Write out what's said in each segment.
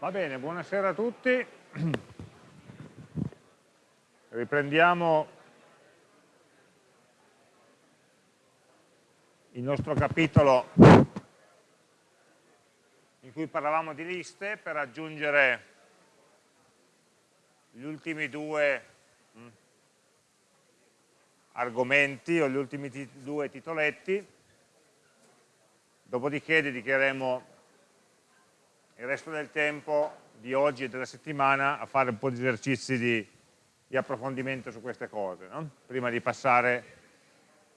Va bene, buonasera a tutti. Riprendiamo il nostro capitolo in cui parlavamo di liste per aggiungere gli ultimi due mm, argomenti o gli ultimi due titoletti, dopodiché dedicheremo il resto del tempo di oggi e della settimana a fare un po' di esercizi di, di approfondimento su queste cose, no? prima di passare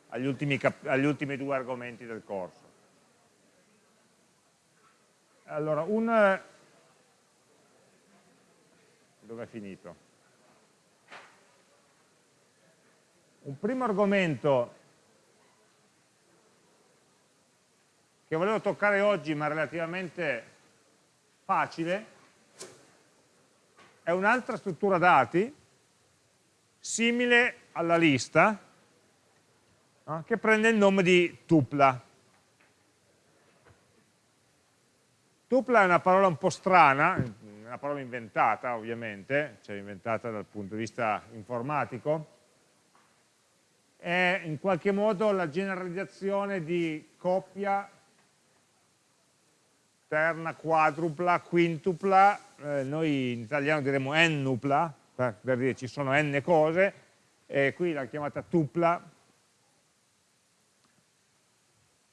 agli ultimi, agli ultimi due argomenti del corso. Allora, un... dove è finito? Un primo argomento che volevo toccare oggi, ma relativamente facile, è un'altra struttura dati simile alla lista no? che prende il nome di tupla. Tupla è una parola un po' strana, una parola inventata ovviamente, cioè inventata dal punto di vista informatico, è in qualche modo la generalizzazione di coppia terna, quadrupla, quintupla, eh, noi in italiano diremo ennupla, per, per dire ci sono n cose, e qui l'ha chiamata tupla,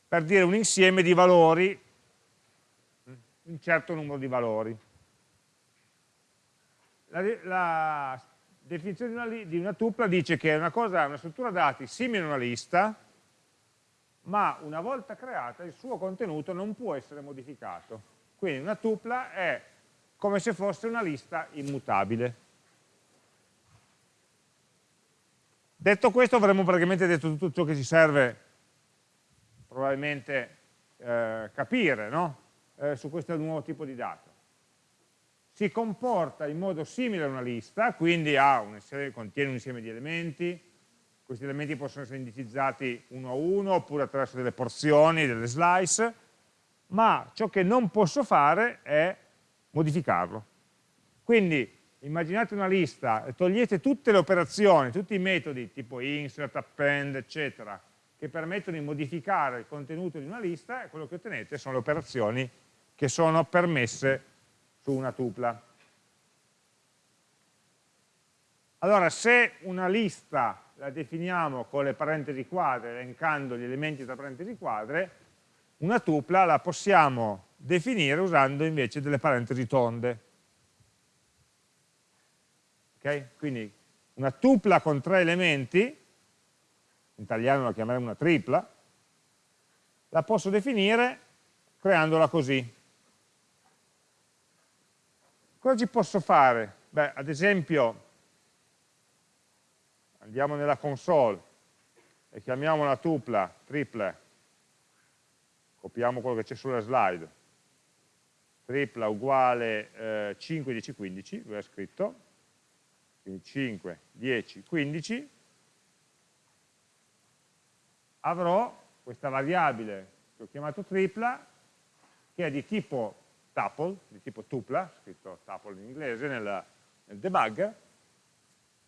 per dire un insieme di valori, un certo numero di valori. La, la definizione di una, di una, tupla dice che è una, cosa, una struttura dati simile a una lista, ma una volta creata il suo contenuto non può essere modificato. Quindi una tupla è come se fosse una lista immutabile. Detto questo avremmo praticamente detto tutto ciò che ci serve probabilmente eh, capire no? eh, su questo nuovo tipo di dato. Si comporta in modo simile a una lista, quindi un insieme, contiene un insieme di elementi, questi elementi possono essere indicizzati uno a uno oppure attraverso delle porzioni, delle slice, ma ciò che non posso fare è modificarlo. Quindi immaginate una lista e togliete tutte le operazioni, tutti i metodi tipo insert, append, eccetera, che permettono di modificare il contenuto di una lista e quello che ottenete sono le operazioni che sono permesse su una tupla. Allora, se una lista la definiamo con le parentesi quadre, elencando gli elementi tra parentesi quadre, una tupla la possiamo definire usando invece delle parentesi tonde. Okay? Quindi una tupla con tre elementi, in italiano la chiameremo una tripla, la posso definire creandola così. Cosa ci posso fare? Beh, ad esempio, andiamo nella console e chiamiamo la tupla triple, copiamo quello che c'è sulla slide, tripla uguale eh, 5, 10, 15, lui ha scritto, quindi 5, 10, 15, avrò questa variabile che ho chiamato tripla, che è di tipo tuple, di tipo tupla, scritto tuple in inglese nel, nel debug,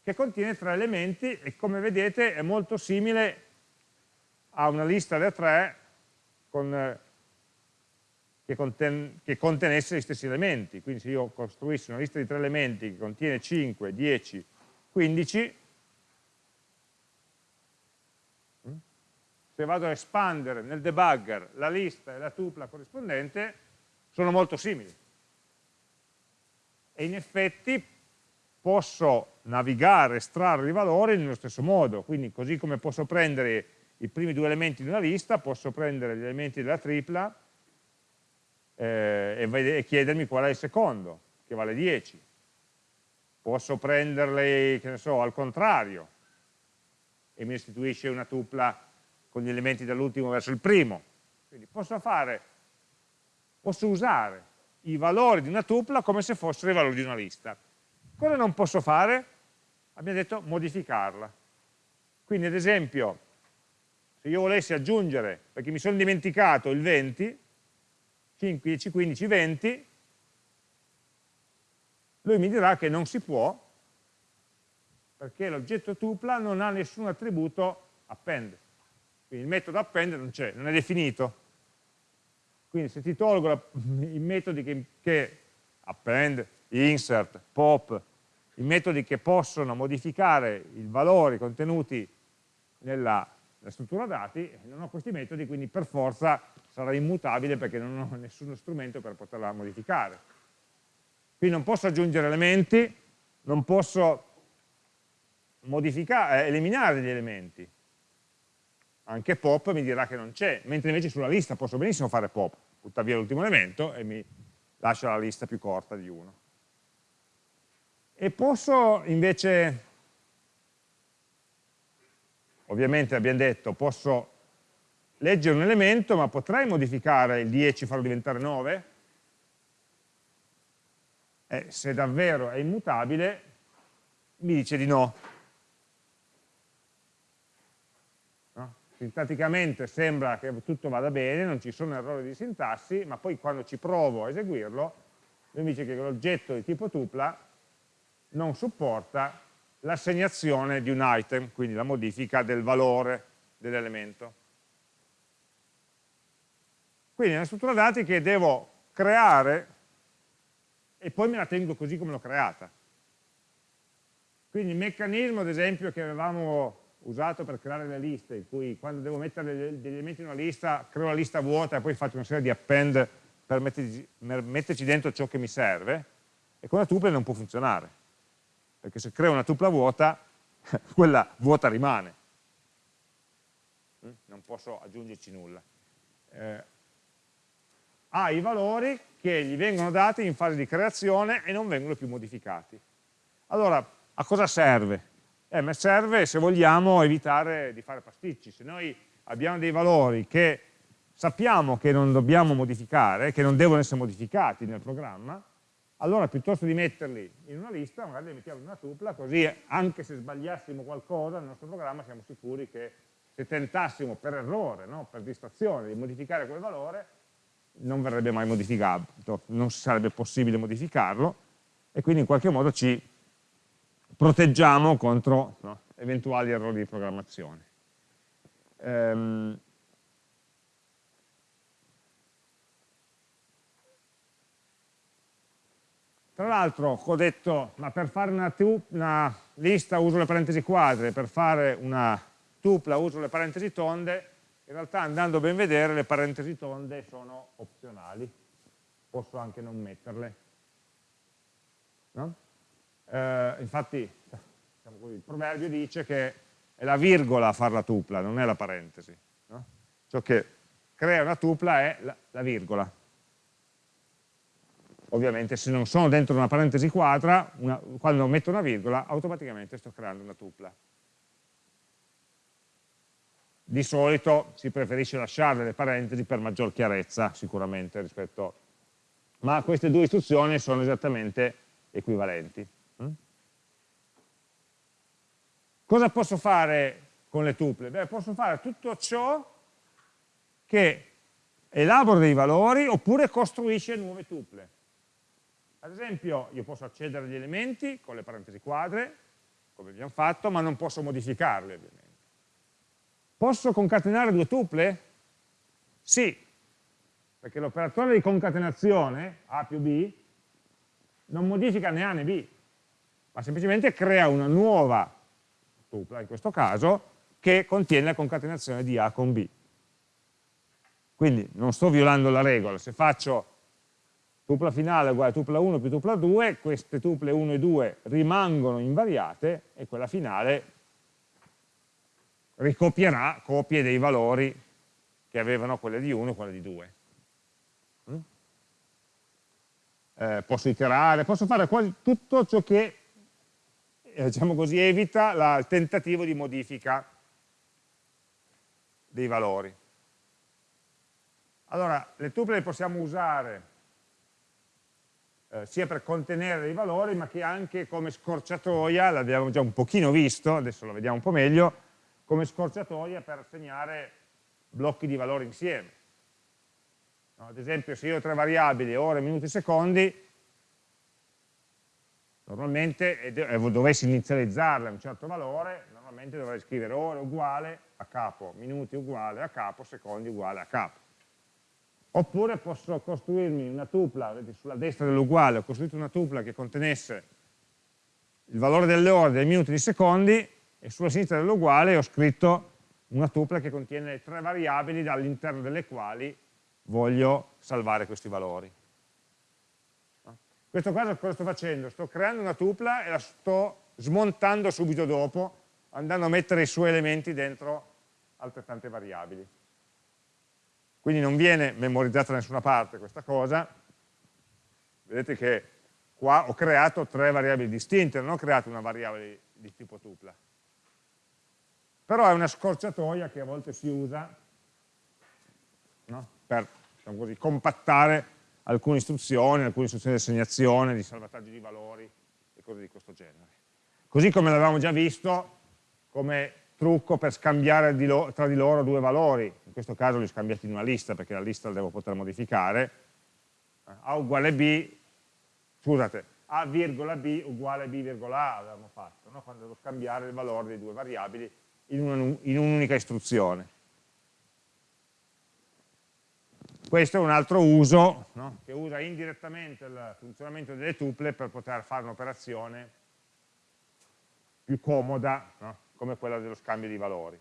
che contiene tre elementi e come vedete è molto simile a una lista da tre con, che, conten, che, contenesse gli stessi elementi. Quindi se io costruissi una lista di tre elementi che contiene 5, 10, 15, se vado a espandere nel debugger la lista e la tupla corrispondente, sono molto simili. E in effetti posso navigare, estrarre i valori nello stesso modo, quindi così come posso prendere i primi due elementi di una lista, posso prendere gli elementi della tripla eh, e, chiedermi qual è il secondo, che vale 10. Posso prenderli, che ne so, al contrario, e mi restituisce una tupla con gli elementi dall'ultimo verso il primo. Quindi posso fare, posso usare i valori di una tupla come se fossero i valori di una lista. Cosa non posso fare? Abbiamo detto modificarla. Quindi ad esempio, se io volessi aggiungere, perché mi sono dimenticato il 20, 5, 10, 15, 20, lui mi dirà che non si può, perché l'oggetto tupla non ha nessun attributo append. Quindi il metodo append non c'è, non è definito. Quindi se ti tolgo la, i metodi che, che append, insert, pop, i metodi che possono modificare i valori contenuti nella, nella struttura dati, non ho questi metodi, quindi per forza sarà immutabile perché non ho nessuno strumento per poterla modificare. Quindi non posso aggiungere elementi, non posso eh, eliminare gli elementi. Anche pop mi dirà che non c'è, mentre invece sulla lista posso benissimo fare pop, buttare via l'ultimo elemento e mi lascia la lista più corta di uno. E posso invece, ovviamente abbiamo detto, posso leggere un elemento, ma potrei modificare il 10 e farlo diventare 9? Eh, se davvero è immutabile, mi dice di no. no. Sintatticamente sembra che tutto vada bene, non ci sono errori di sintassi, ma poi quando ci provo a eseguirlo, mi dice che l'oggetto di tipo tupla non supporta l'assegnazione di un item, quindi la modifica del valore dell'elemento. Quindi è una struttura dati che devo creare e poi me la tengo così come l'ho creata. Quindi il meccanismo, ad esempio, che avevamo usato per creare le liste, in cui quando devo mettere degli elementi in una lista, creo la lista vuota e poi faccio una serie di append per metterci, dentro ciò che mi serve, e con la tuple non può funzionare perché se creo una tupla vuota, quella vuota rimane. Mm? Non posso aggiungerci nulla. Eh, ha i valori che gli vengono dati in fase di creazione e non vengono più modificati. Allora, a cosa serve? Eh, serve se vogliamo evitare di fare pasticci. Se noi abbiamo dei valori che sappiamo che non dobbiamo modificare, che non devono essere modificati nel programma, allora piuttosto di metterli in una lista, magari li mettiamo in una tupla, così anche se sbagliassimo qualcosa nel nostro programma siamo sicuri che se tentassimo per errore, no, per distrazione, di modificare quel valore, non verrebbe mai modificato, non sarebbe possibile modificarlo e quindi in qualche modo ci proteggiamo contro no, eventuali errori di programmazione. Ehm, Tra l'altro ho detto, ma per fare una, una, lista uso le parentesi quadre, per fare una tupla uso le parentesi tonde, in realtà andando a ben vedere le parentesi tonde sono opzionali, posso anche non metterle. No? Eh, infatti diciamo così, il proverbio dice che è la virgola a fare la tupla, non è la parentesi. No? Ciò che crea una tupla è la, la virgola ovviamente se non sono dentro una parentesi quadra, una, quando metto una virgola, automaticamente sto creando una tupla. Di solito si preferisce lasciare le parentesi per maggior chiarezza, sicuramente, rispetto... Ma queste due istruzioni sono esattamente equivalenti. Mm? Cosa posso fare con le tuple? Beh, posso fare tutto ciò che elabora dei valori oppure costruisce nuove tuple. Ad esempio io posso accedere agli elementi con le parentesi quadre, come abbiamo fatto, ma non posso modificarli ovviamente. Posso concatenare due tuple? Sì, perché l'operatore di concatenazione, A più B, non modifica né A né B, ma semplicemente crea una nuova tupla, in questo caso, che contiene la concatenazione di A con B. Quindi non sto violando la regola, se faccio tupla finale uguale a tupla 1 più tupla 2, queste tuple 1 e 2 rimangono invariate e quella finale ricopierà copie dei valori che avevano quelle di 1 e quelle di 2. Mm? Eh, posso iterare, posso fare quasi tutto ciò che eh, diciamo così, evita la, il tentativo di modifica dei valori. Allora, le tuple le possiamo usare eh, sia per contenere dei valori, ma che anche come scorciatoia, l'abbiamo già un pochino visto, adesso lo vediamo un po' meglio, come scorciatoia per assegnare blocchi di valori insieme. No, ad esempio, se io ho tre variabili, ore, minuti, secondi, Normalmente, e dovessi inizializzarla a un certo valore, normalmente dovrei scrivere ore uguale a capo, minuti uguale a capo, secondi uguale a capo. Oppure posso costruirmi una tupla, vedete sulla destra dell'uguale ho costruito una tupla che contenesse il valore delle ore, dei minuti, dei secondi e sulla sinistra dell'uguale ho scritto una tupla che contiene tre variabili all'interno delle quali voglio salvare questi valori. In questo caso cosa sto facendo? Sto creando una tupla e la sto smontando subito dopo, andando a mettere i suoi elementi dentro altrettante variabili. Quindi non viene memorizzata da nessuna parte questa cosa, vedete che qua ho creato tre variabili distinte, non ho creato una variabile di tipo tupla. Però è una scorciatoia che a volte si usa no? per diciamo così, compattare alcune istruzioni, alcune istruzioni di assegnazione, di salvataggio di valori e cose di questo genere. Così come l'avevamo già visto come trucco per scambiare di tra di loro due valori, in questo caso li ho scambiati in una lista perché la lista la devo poter modificare, A uguale B, scusate, A virgola B uguale B virgola A avevamo fatto, no? quando devo scambiare il valore di due variabili in un'unica istruzione. Questo è un altro uso no? che usa indirettamente il funzionamento delle tuple per poter fare un'operazione più comoda no? Come quella dello scambio di valori.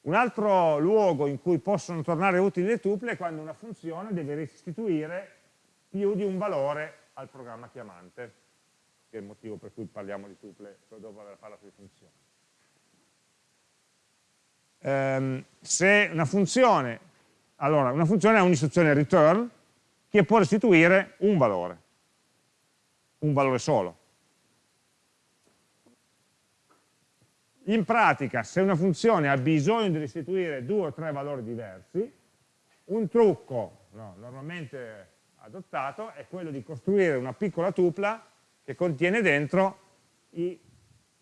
Un altro luogo in cui possono tornare utili le tuple è quando una funzione deve restituire più di un valore al programma chiamante, che è il motivo per cui parliamo di tuple dopo aver parlato di funzioni. Um, se una funzione, allora una funzione ha un'istruzione return che può restituire un valore, un valore solo. In pratica, se una funzione ha bisogno di restituire due o tre valori diversi, un trucco no, normalmente adottato è quello di costruire una piccola tupla che contiene dentro i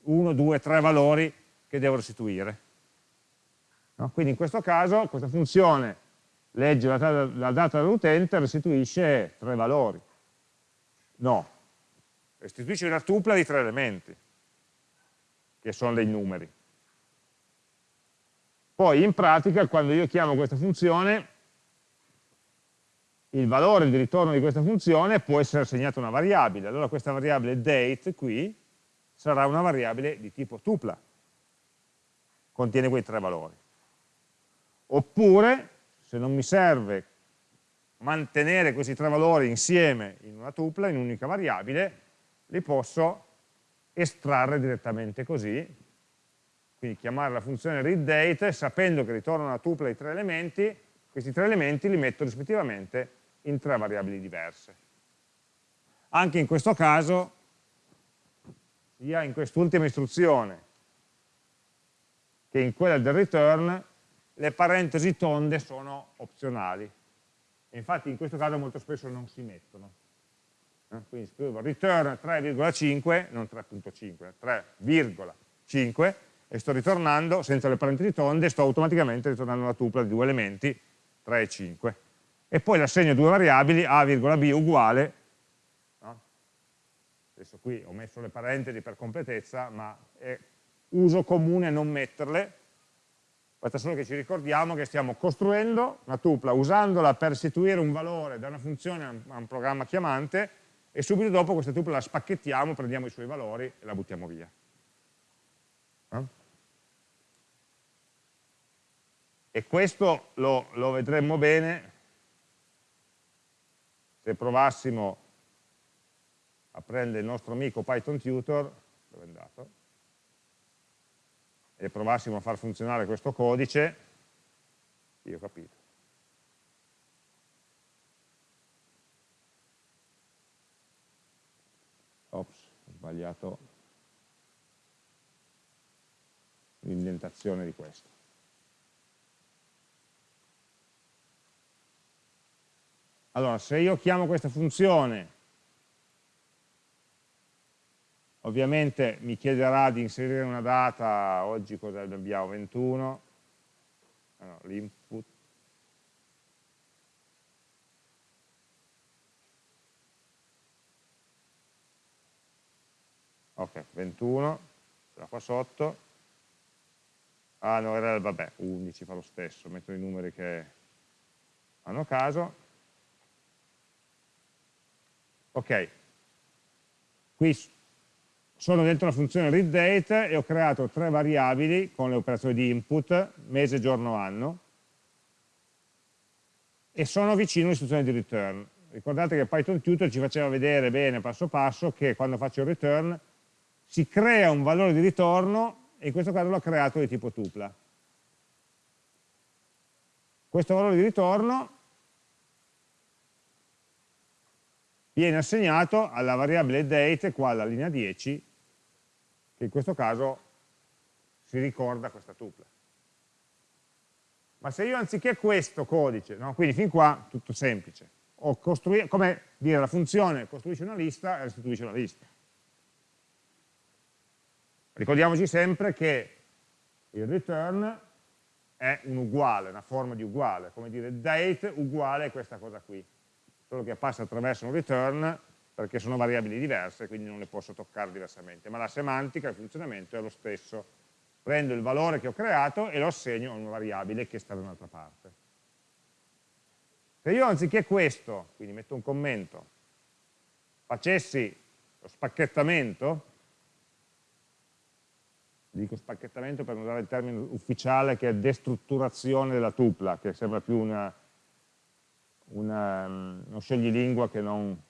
1, 2, 3 valori che devo restituire. No? Quindi in questo caso questa funzione legge la, la data dell'utente e restituisce tre valori. No, restituisce una tupla di tre elementi che sono dei numeri. Poi in pratica quando io chiamo questa funzione, il valore di ritorno di questa funzione può essere assegnato a una variabile, allora questa variabile date qui sarà una variabile di tipo tupla, contiene quei tre valori. Oppure, se non mi serve mantenere questi tre valori insieme in una tupla, in un'unica variabile, li posso estrarre direttamente così, quindi chiamare la funzione readDate sapendo che ritorna una tupla di tre elementi, questi tre elementi li metto rispettivamente in tre variabili diverse. Anche in questo caso, sia in quest'ultima istruzione che in quella del return, le parentesi tonde sono opzionali. E infatti in questo caso molto spesso non si mettono quindi scrivo return 3,5, non 3.5, 3,5 e sto ritornando, senza le parentesi tonde, sto automaticamente ritornando una tupla di due elementi, 3 e 5. E poi le assegno due variabili, a, b uguale, no? adesso qui ho messo le parentesi per completezza, ma è uso comune non metterle, basta solo che ci ricordiamo che stiamo costruendo una tupla usandola per restituire un valore da una funzione a un programma chiamante e subito dopo questa tupla la spacchettiamo, prendiamo i suoi valori e la buttiamo via. Eh? E questo lo, lo vedremmo bene se provassimo a prendere il nostro amico Python Tutor, dove è andato, e provassimo a far funzionare questo codice, io ho capito. ops, ho sbagliato l'indentazione di questo. Allora, se io chiamo questa funzione, ovviamente mi chiederà di inserire una data, oggi cosa abbiamo, 21, allora, l'input ok, 21, da qua sotto, ah no, era, vabbè, 11 fa lo stesso, metto i numeri che hanno caso, ok, qui sono dentro la funzione readDate e ho creato tre variabili con le operazioni di input, mese, giorno, anno, e sono vicino all'istruzione di return. Ricordate che Python Tutor ci faceva vedere bene passo passo che quando faccio il return si crea un valore di ritorno e in questo caso l'ho creato di tipo tupla. Questo valore di ritorno viene assegnato alla variabile date qua alla linea 10 che in questo caso si ricorda questa tupla. Ma se io anziché questo codice, no? quindi fin qua tutto semplice, come dire la funzione costruisce una lista e restituisce una lista. Ricordiamoci sempre che il return è un uguale, una forma di uguale, come dire date uguale a questa cosa qui, solo che passa attraverso un return perché sono variabili diverse, quindi non le posso toccare diversamente, ma la semantica, il funzionamento è lo stesso. Prendo il valore che ho creato e lo assegno a una variabile che sta da un'altra parte. Se io anziché questo, quindi metto un commento, facessi lo spacchettamento, dico spacchettamento per usare il termine ufficiale che è destrutturazione della tupla, che sembra più una, una, uno sceglilingua che non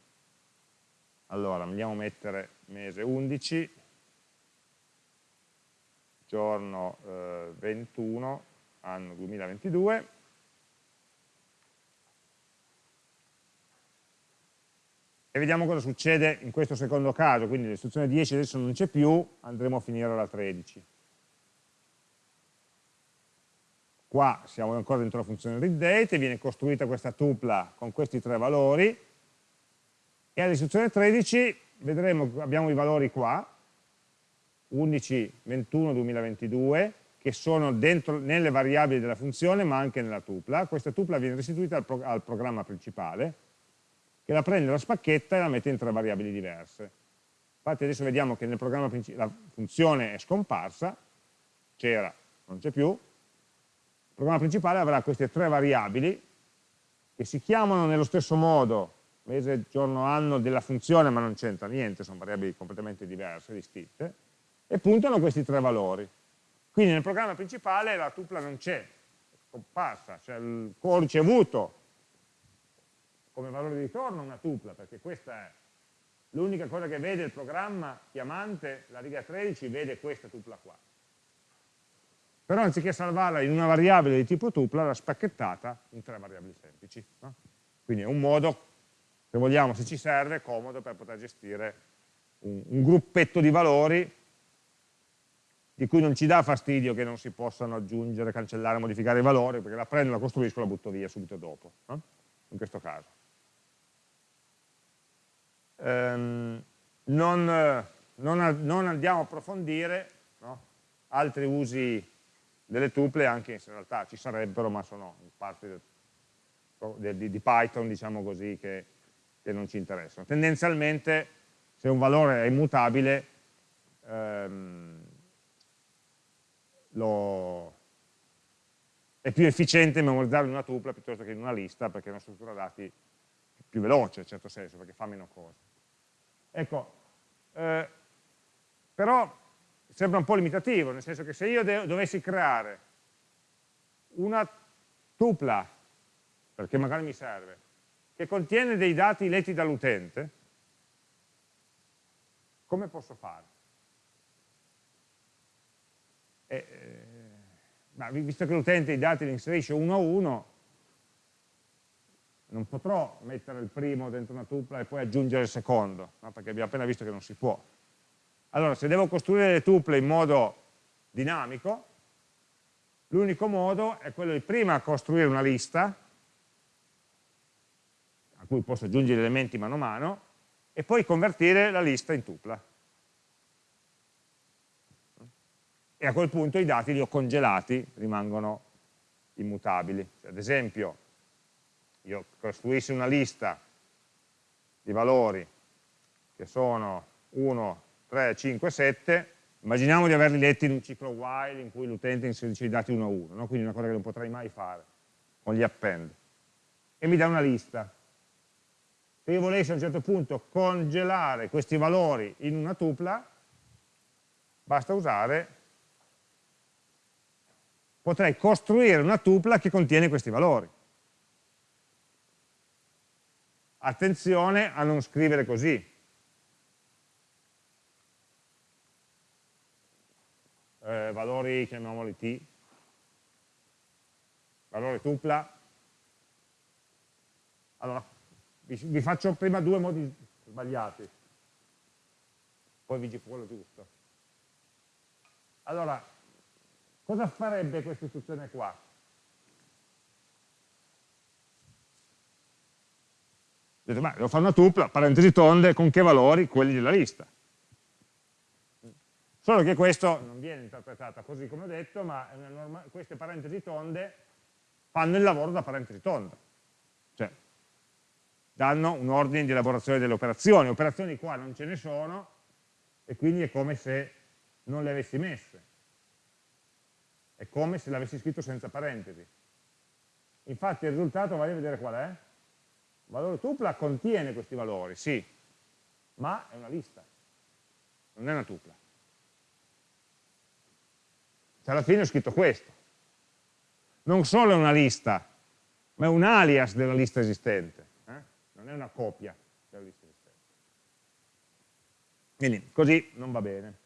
allora, andiamo a mettere mese 11, giorno eh, 21, anno 2022, e vediamo cosa succede in questo secondo caso, quindi l'istruzione 10 adesso non c'è più, andremo a finire alla 13. Qua siamo ancora dentro la funzione readDate, viene costruita questa tupla con questi tre valori, e all'istruzione 13 vedremo, abbiamo i valori qua, 11, 21, 2022, che sono dentro, nelle variabili della funzione ma anche nella tupla. Questa tupla viene restituita al, pro, al programma principale, che la prende, la spacchetta e la mette in tre variabili diverse. Infatti adesso vediamo che nel programma la funzione è scomparsa, c'era, non c'è più, il programma principale avrà queste tre variabili che si chiamano nello stesso modo mese, giorno, anno della funzione, ma non c'entra niente, sono variabili completamente diverse, distinte, e puntano questi tre valori. Quindi nel programma principale la tupla non c'è, è scomparsa, cioè il codice avuto come valore di ritorno una tupla, perché questa è l'unica cosa che vede il programma chiamante, la riga 13 vede questa tupla qua. Però anziché salvarla in una variabile di tipo tupla, l'ha spacchettata in tre variabili semplici. No? Quindi è un modo se vogliamo, se ci serve, comodo per poter gestire un, un gruppetto di valori di cui non ci dà fastidio che non si possano aggiungere, cancellare, modificare i valori, perché la prendo, la costruisco e la butto via subito dopo, no? in questo caso. Ehm, non, non, non, andiamo a approfondire no? altri usi delle tuple, anche se in realtà ci sarebbero, ma sono parte di, di, di Python, diciamo così, che che non ci interessano. Tendenzialmente, se un valore è immutabile, ehm, lo, è più efficiente memorizzarlo in una tupla piuttosto che in una lista, perché è una struttura dati più veloce, in certo senso, perché fa meno cose. Ecco, eh, però sembra un po' limitativo, nel senso che se io dovessi creare una tupla, perché magari mi serve, che contiene dei dati letti dall'utente, come posso fare? Eh, eh, visto che l'utente i dati li inserisce uno a uno, non potrò mettere il primo dentro una tupla e poi aggiungere il secondo, no? perché abbiamo appena visto che non si può. Allora, se devo costruire le tuple in modo dinamico, l'unico modo è quello di prima costruire una lista, a cui posso aggiungere elementi mano a mano, e poi convertire la lista in tupla. E a quel punto i dati li ho congelati, rimangono immutabili. Cioè, ad esempio, io costruissi una lista di valori che sono 1, 3, 3, 5, 7, immaginiamo di averli letti in un ciclo while in cui l'utente inserisce i dati uno a uno, no? quindi una cosa che non potrei mai fare con gli append, e mi dà una lista. Se io volessi a un certo punto congelare questi valori in una tupla, basta usare, potrei costruire una tupla che contiene questi valori. Attenzione a non scrivere così, eh, valori, chiamiamoli t, valore tupla. Allora, vi, vi faccio prima due modi sbagliati, poi vi dico quello giusto. Allora, cosa farebbe questa istruzione qua? Dite, ma devo fare una tupla, parentesi tonde, con che valori? Quelli della lista. Solo che questo non viene interpretato così come ho detto, ma queste parentesi tonde fanno il lavoro da parentesi tonda. Cioè, danno un ordine di elaborazione delle operazioni. Operazioni qua non ce ne sono, e quindi è come se non le avessi messe. È come se l'avessi scritto senza parentesi. Infatti il risultato, vai a vedere qual è? Il valore tupla contiene questi valori, sì, ma è una lista, non è una tupla. Cioè alla fine ho scritto questo. Non solo è una lista, ma è un alias della lista esistente, eh? non è una copia della lista esistente. Quindi così non va bene.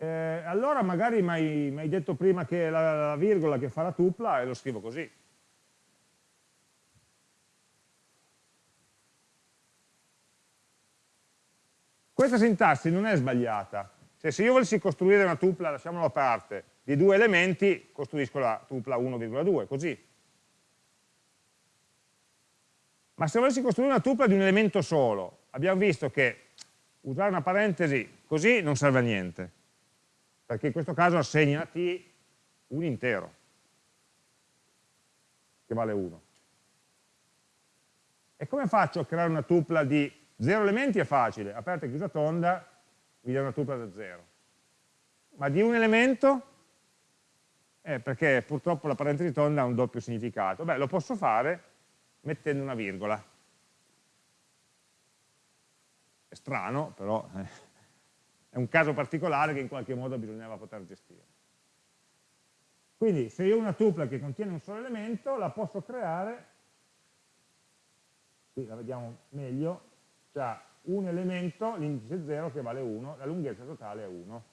Eh, allora magari mi hai detto prima che la, la virgola che fa la tupla e lo scrivo così. Questa sintassi non è sbagliata, cioè se io volessi costruire una tupla, lasciamolo a parte, di due elementi, costruisco la tupla 1,2, così. Ma se volessi costruire una tupla di un elemento solo, abbiamo visto che usare una parentesi così non serve a niente, perché in questo caso assegna a t un intero, che vale 1. E come faccio a creare una tupla di 0 elementi è facile, aperta e chiusa tonda, mi dà una tupla da 0. Ma di un elemento? Eh, perché purtroppo la parentesi tonda ha un doppio significato. Beh, lo posso fare mettendo una virgola. È strano, però eh, è un caso particolare che in qualche modo bisognava poter gestire. Quindi se io ho una tupla che contiene un solo elemento, la posso creare, qui la vediamo meglio, ha un elemento, l'indice 0 che vale 1, la lunghezza totale è 1.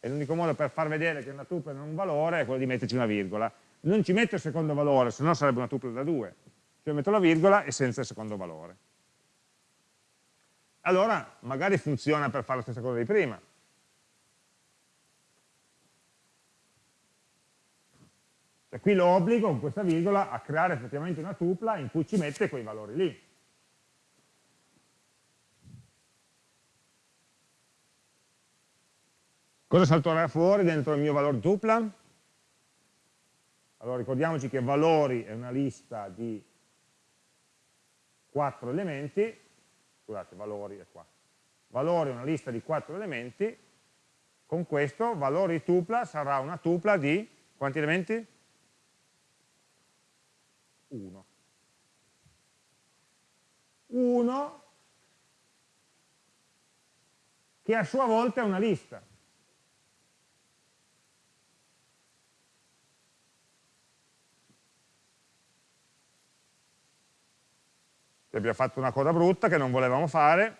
E l'unico modo per far vedere che una tupla non è un valore è quello di metterci una virgola. Non ci metto il secondo valore, se no sarebbe una tupla da 2. Cioè metto la virgola e senza il secondo valore. Allora magari funziona per fare la stessa cosa di prima. Cioè, qui lo obbligo con questa virgola a creare effettivamente una tupla in cui ci mette quei valori lì. Cosa salterà fuori dentro il mio valore tupla? Allora ricordiamoci che valori è una lista di quattro elementi, scusate, valori è qua. Valori è una lista di quattro elementi, con questo valori tupla sarà una tupla di quanti elementi? 1. 1 che a sua volta è una lista. Abbiamo fatto una cosa brutta che non volevamo fare,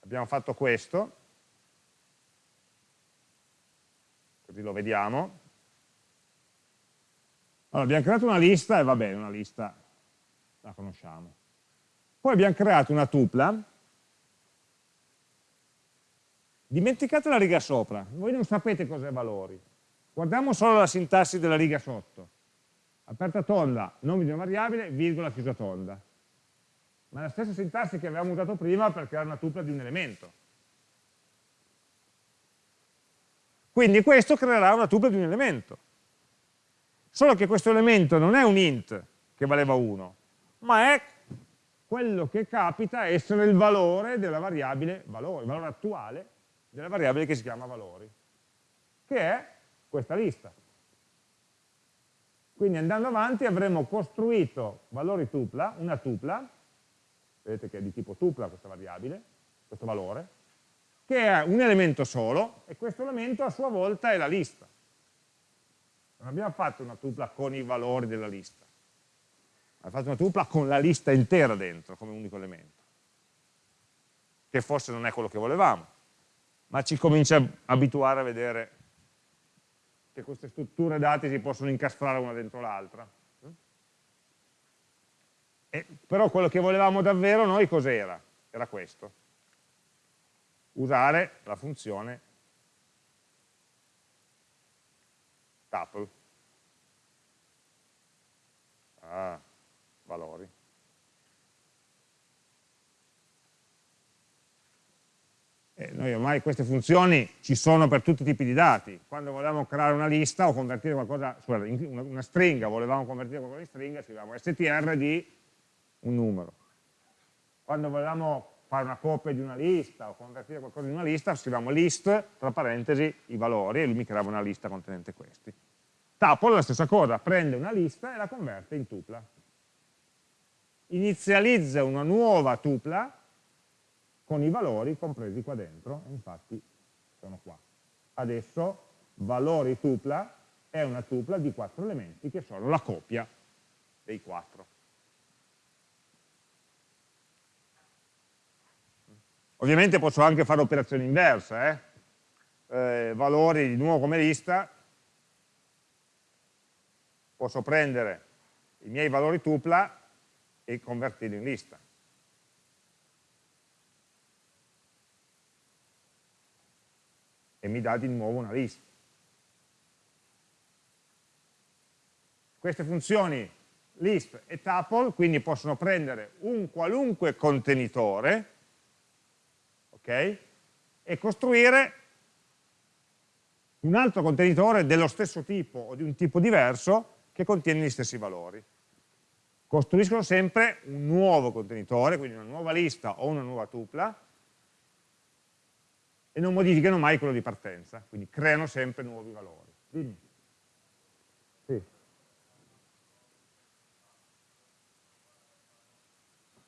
abbiamo fatto questo, così lo vediamo, allora abbiamo creato una lista e va bene, una lista la conosciamo. Poi abbiamo creato una tupla, dimenticate la riga sopra, voi non sapete cos'è valori, guardiamo solo la sintassi della riga sotto aperta tonda, nome di una variabile, virgola chiusa tonda. Ma è la stessa sintassi che avevamo usato prima per creare una tupla di un elemento. Quindi questo creerà una tupla di un elemento. Solo che questo elemento non è un int, che valeva 1, ma è quello che capita essere il valore della variabile valore, il valore attuale della variabile che si chiama valori, che è questa lista. Quindi andando avanti avremo costruito valori tupla, una tupla, vedete che è di tipo tupla questa variabile, questo valore, che è un elemento solo e questo elemento a sua volta è la lista. Non abbiamo fatto una tupla con i valori della lista, abbiamo fatto una tupla con la lista intera dentro come unico elemento, che forse non è quello che volevamo, ma ci comincia a abituare a vedere che queste strutture dati si possono incastrare una dentro l'altra. Però quello che volevamo davvero noi cos'era? Era questo. Usare la funzione tuple. Ah, valori. Eh, noi ormai queste funzioni ci sono per tutti i tipi di dati. Quando volevamo creare una lista o convertire qualcosa, scusate, una, stringa, volevamo convertire qualcosa in stringa, scriviamo str di un numero. Quando volevamo fare una copia di una lista o convertire qualcosa in una lista, scriviamo list, tra parentesi, i valori, e lui mi creava una lista contenente questi. Tuple è la stessa cosa, prende una lista e la converte in tupla. Inizializza una nuova tupla con i valori compresi qua dentro, infatti sono qua. Adesso valori tupla è una tupla di quattro elementi che sono la copia dei quattro. Ovviamente posso anche fare operazioni inverse, eh? Eh, valori di nuovo come lista, posso prendere i miei valori tupla e convertirli in lista. E mi dà di nuovo una lista. Queste funzioni list e tuple quindi possono prendere un qualunque contenitore okay, e costruire un altro contenitore dello stesso tipo o di un tipo diverso che contiene gli stessi valori. Costruiscono sempre un nuovo contenitore, quindi una nuova lista o una nuova tupla, e non modificano mai quello di partenza, quindi creano sempre nuovi valori. Dimmi. Sì.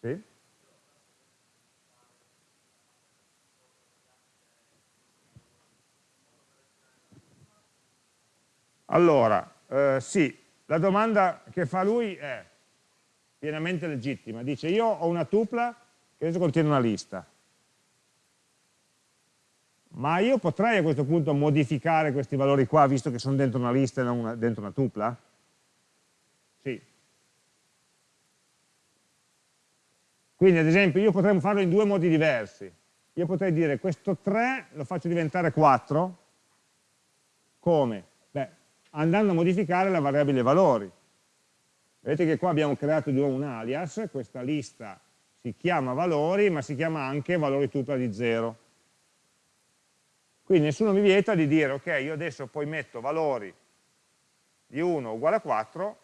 Sì. Allora, eh, sì, la domanda che fa lui è pienamente legittima. Dice, io ho una tupla che adesso contiene una lista ma io potrei a questo punto modificare questi valori qua, visto che sono dentro una lista e non una, dentro una tupla? Sì. Quindi ad esempio io potrei farlo in due modi diversi. Io potrei dire questo 3 lo faccio diventare 4, come? Beh, andando a modificare la variabile valori. Vedete che qua abbiamo creato un alias, questa lista si chiama valori, ma si chiama anche valori tupla di 0 quindi nessuno mi vieta di dire, ok, io adesso poi metto valori di 1 uguale a 4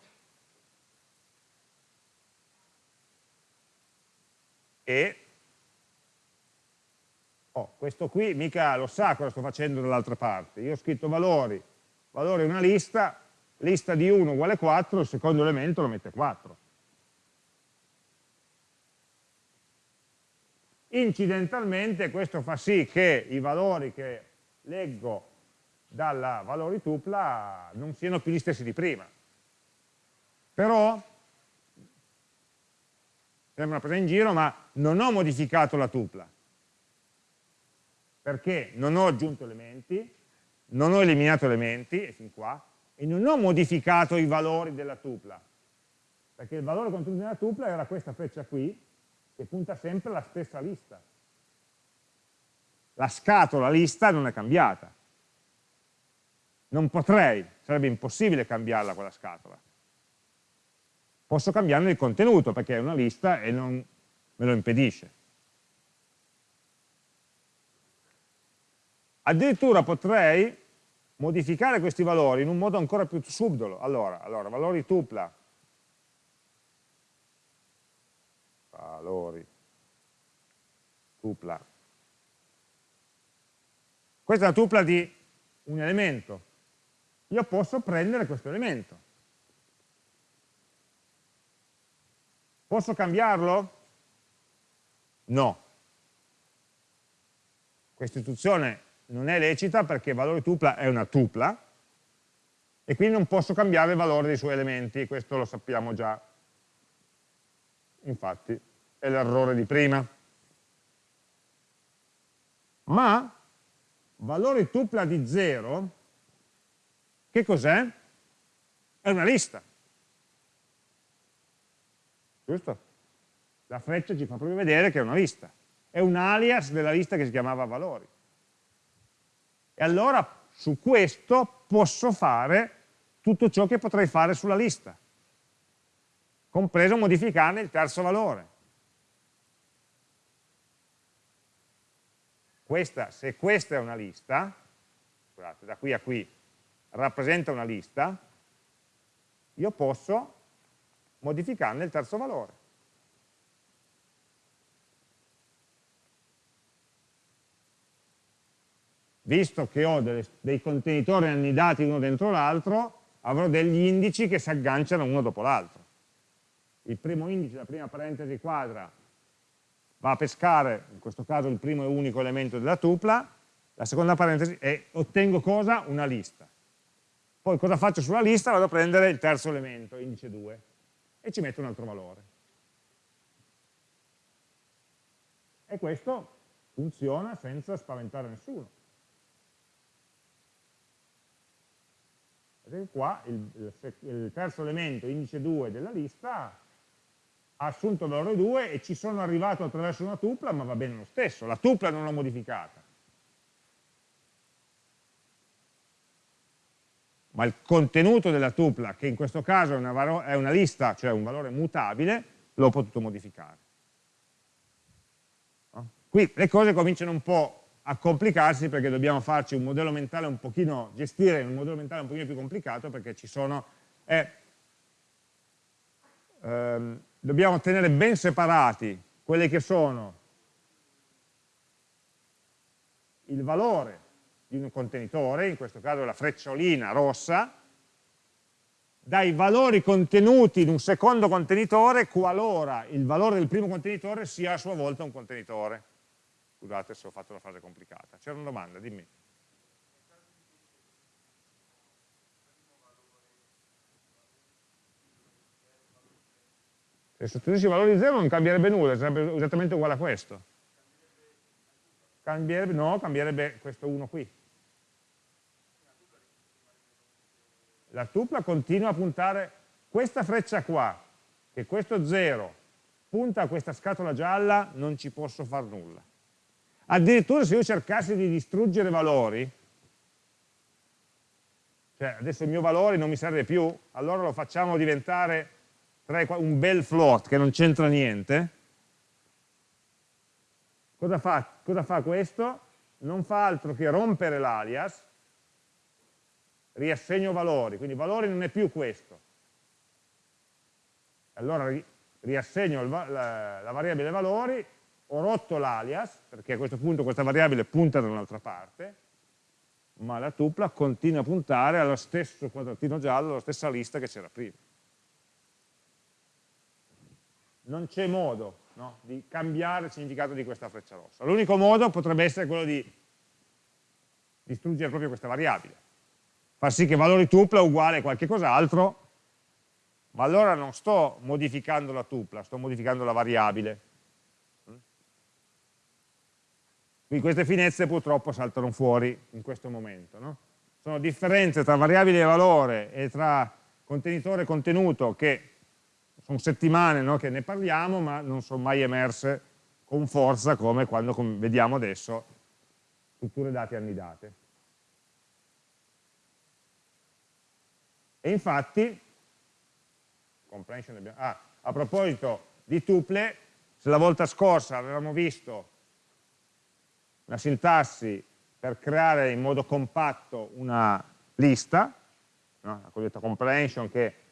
e oh, questo qui mica lo sa cosa sto facendo dall'altra parte. Io ho scritto valori, valore è una lista, lista di 1 uguale a 4, il secondo elemento lo mette 4. Incidentalmente questo fa sì che i valori che leggo dalla valori tupla non siano più gli stessi di prima. Però, sembra una presa in giro, ma non ho modificato la tupla. Perché non ho aggiunto elementi, non ho eliminato elementi, e fin qua, e non ho modificato i valori della tupla. Perché il valore contenuto nella tupla era questa freccia qui, che punta sempre alla stessa lista la scatola lista non è cambiata. Non potrei, sarebbe impossibile cambiarla quella scatola. Posso cambiarne il contenuto perché è una lista e non me lo impedisce. Addirittura potrei modificare questi valori in un modo ancora più subdolo. Allora, allora valori tupla valori tupla. Questa è la tupla di un elemento. Io posso prendere questo elemento. Posso cambiarlo? No. Questa istruzione non è lecita perché valore tupla è una tupla e quindi non posso cambiare il valore dei suoi elementi, questo lo sappiamo già. Infatti è l'errore di prima. Ma valore tupla di 0, che cos'è? È una lista. Giusto? La freccia ci fa proprio vedere che è una lista. È un alias della lista che si chiamava valori. E allora su questo posso fare tutto ciò che potrei fare sulla lista, compreso modificarne il terzo valore. Questa, se questa è una lista, scusate, da qui a qui rappresenta una lista, io posso modificarne il terzo valore. Visto che ho delle, dei contenitori annidati uno dentro l'altro, avrò degli indici che si agganciano uno dopo l'altro. Il primo indice, la prima parentesi quadra, va a pescare, in questo caso il primo e unico elemento della tupla, la seconda parentesi e ottengo cosa? Una lista. Poi cosa faccio sulla lista? Vado a prendere il terzo elemento, indice 2, e ci metto un altro valore. E questo funziona senza spaventare nessuno. Vedete qua il, il, il terzo elemento, indice 2 della lista, ha assunto valore 2 e ci sono arrivato attraverso una tupla, ma va bene lo stesso, la tupla non l'ho modificata. Ma il contenuto della tupla, che in questo caso è una, è una lista, cioè un valore mutabile, l'ho potuto modificare. No? Qui le cose cominciano un po' a complicarsi perché dobbiamo farci un modello mentale un pochino, gestire un modello mentale un pochino più complicato perché ci sono, eh, ehm, dobbiamo tenere ben separati quelli che sono il valore di un contenitore, in questo caso la frecciolina rossa, dai valori contenuti in un secondo contenitore qualora il valore del primo contenitore sia a sua volta un contenitore. Scusate se ho fatto la frase complicata. C'era una domanda, dimmi. Se sostituissi il valore di 0 non cambierebbe nulla, sarebbe esattamente uguale a questo. Cambierebbe, no, cambierebbe questo 1 qui. La tupla continua a puntare, questa freccia qua, che questo 0 punta a questa scatola gialla, non ci posso fare nulla. Addirittura se io cercassi di distruggere valori, cioè adesso il mio valore non mi serve più, allora lo facciamo diventare un bel float che non c'entra niente, cosa fa, cosa fa questo? Non fa altro che rompere l'alias, riassegno valori, quindi valori non è più questo. Allora riassegno la, la variabile valori ho rotto l'alias, perché a questo punto questa variabile punta da un'altra parte, ma la tupla continua a puntare allo stesso quadratino giallo, alla stessa lista che c'era prima. Non c'è modo no, di cambiare il significato di questa freccia rossa. L'unico modo potrebbe essere quello di distruggere proprio questa variabile. Far sì che valore tupla uguale a qualche cos'altro, ma allora non sto modificando la tupla, sto modificando la variabile Quindi queste finestre purtroppo saltano fuori in questo momento. No? Sono differenze tra variabile e valore e tra contenitore e contenuto che sono settimane no, che ne parliamo, ma non sono mai emerse con forza come quando come vediamo adesso strutture dati annidate. E infatti, ah, a proposito di tuple, se la volta scorsa avevamo visto una sintassi per creare in modo compatto una lista, no? la cosiddetta comprehension che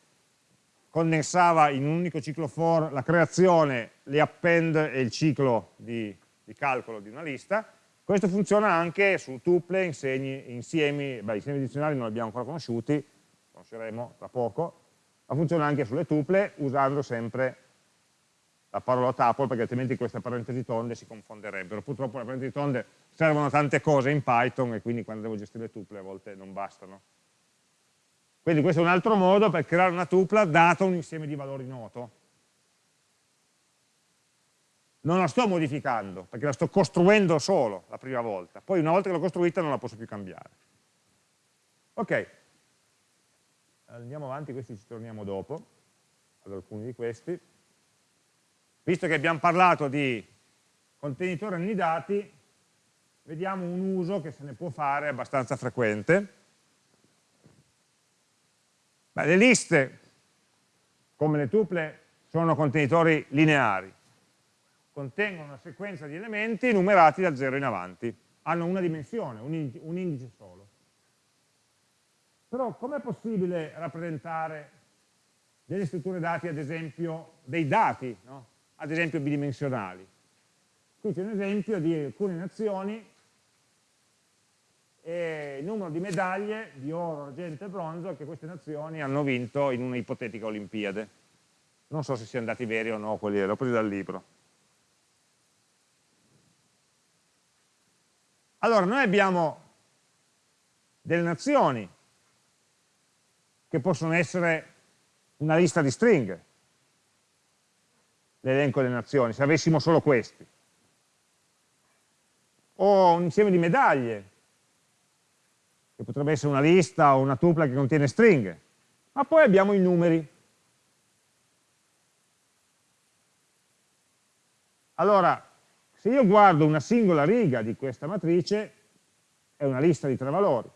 condensava in un unico ciclo for la creazione, le append e il ciclo di, di calcolo di una lista, questo funziona anche su tuple, insegni, insiemi, beh, insiemi dizionari non li abbiamo ancora conosciuti, conosceremo tra poco, ma funziona anche sulle tuple usando sempre la parola tuple perché altrimenti queste parentesi tonde si confonderebbero. Purtroppo le parentesi tonde servono a tante cose in Python e quindi quando devo gestire le tuple a volte non bastano. Quindi questo è un altro modo per creare una tupla dato un insieme di valori noto. Non la sto modificando, perché la sto costruendo solo la prima volta. Poi una volta che l'ho costruita non la posso più cambiare. Ok, andiamo avanti, questi ci torniamo dopo, ad alcuni di questi. Visto che abbiamo parlato di contenitori annidati, vediamo un uso che se ne può fare abbastanza frequente Beh, le liste, come le tuple, sono contenitori lineari, contengono una sequenza di elementi numerati da 0 in avanti, hanno una dimensione, un indice, solo. Però com'è possibile rappresentare delle strutture dati, ad esempio, dei dati, no? ad esempio bidimensionali? Qui c'è un esempio di alcune nazioni e il numero di medaglie di oro, argento e bronzo che queste nazioni hanno vinto in una ipotetica Olimpiade. Non so se siano dati veri o no, quelli l'ho presi dal libro. Allora, noi abbiamo delle nazioni che possono essere una lista di stringhe, l'elenco delle nazioni, se avessimo solo questi, o un insieme di medaglie, che potrebbe essere una lista o una tupla che contiene stringhe, ma poi abbiamo i numeri. Allora, se io guardo una singola riga di questa matrice, è una lista di tre valori.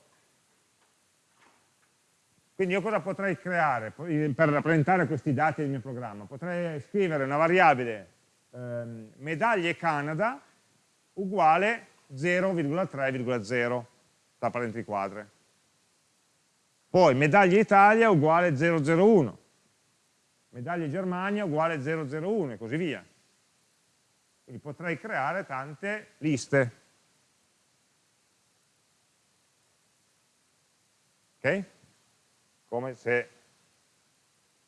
Quindi io cosa potrei creare per rappresentare questi dati del mio programma? Potrei scrivere una variabile ehm, medaglie Canada uguale 0,3,0 tra parentesi quadre. Poi medaglia Italia uguale 001, medaglia Germania uguale 001 e così via. Quindi potrei creare tante liste. Ok? Come se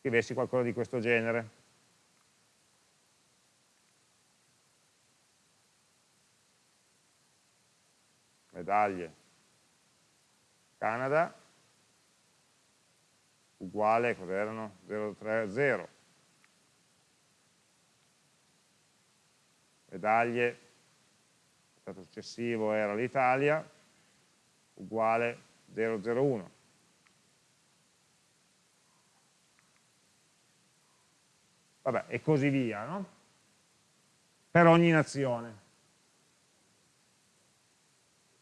scrivessi qualcosa di questo genere. Medaglie Canada uguale, cos'erano? 030. Medaglie, il stato successivo era l'Italia, uguale 001. Vabbè, e così via, no? Per ogni nazione.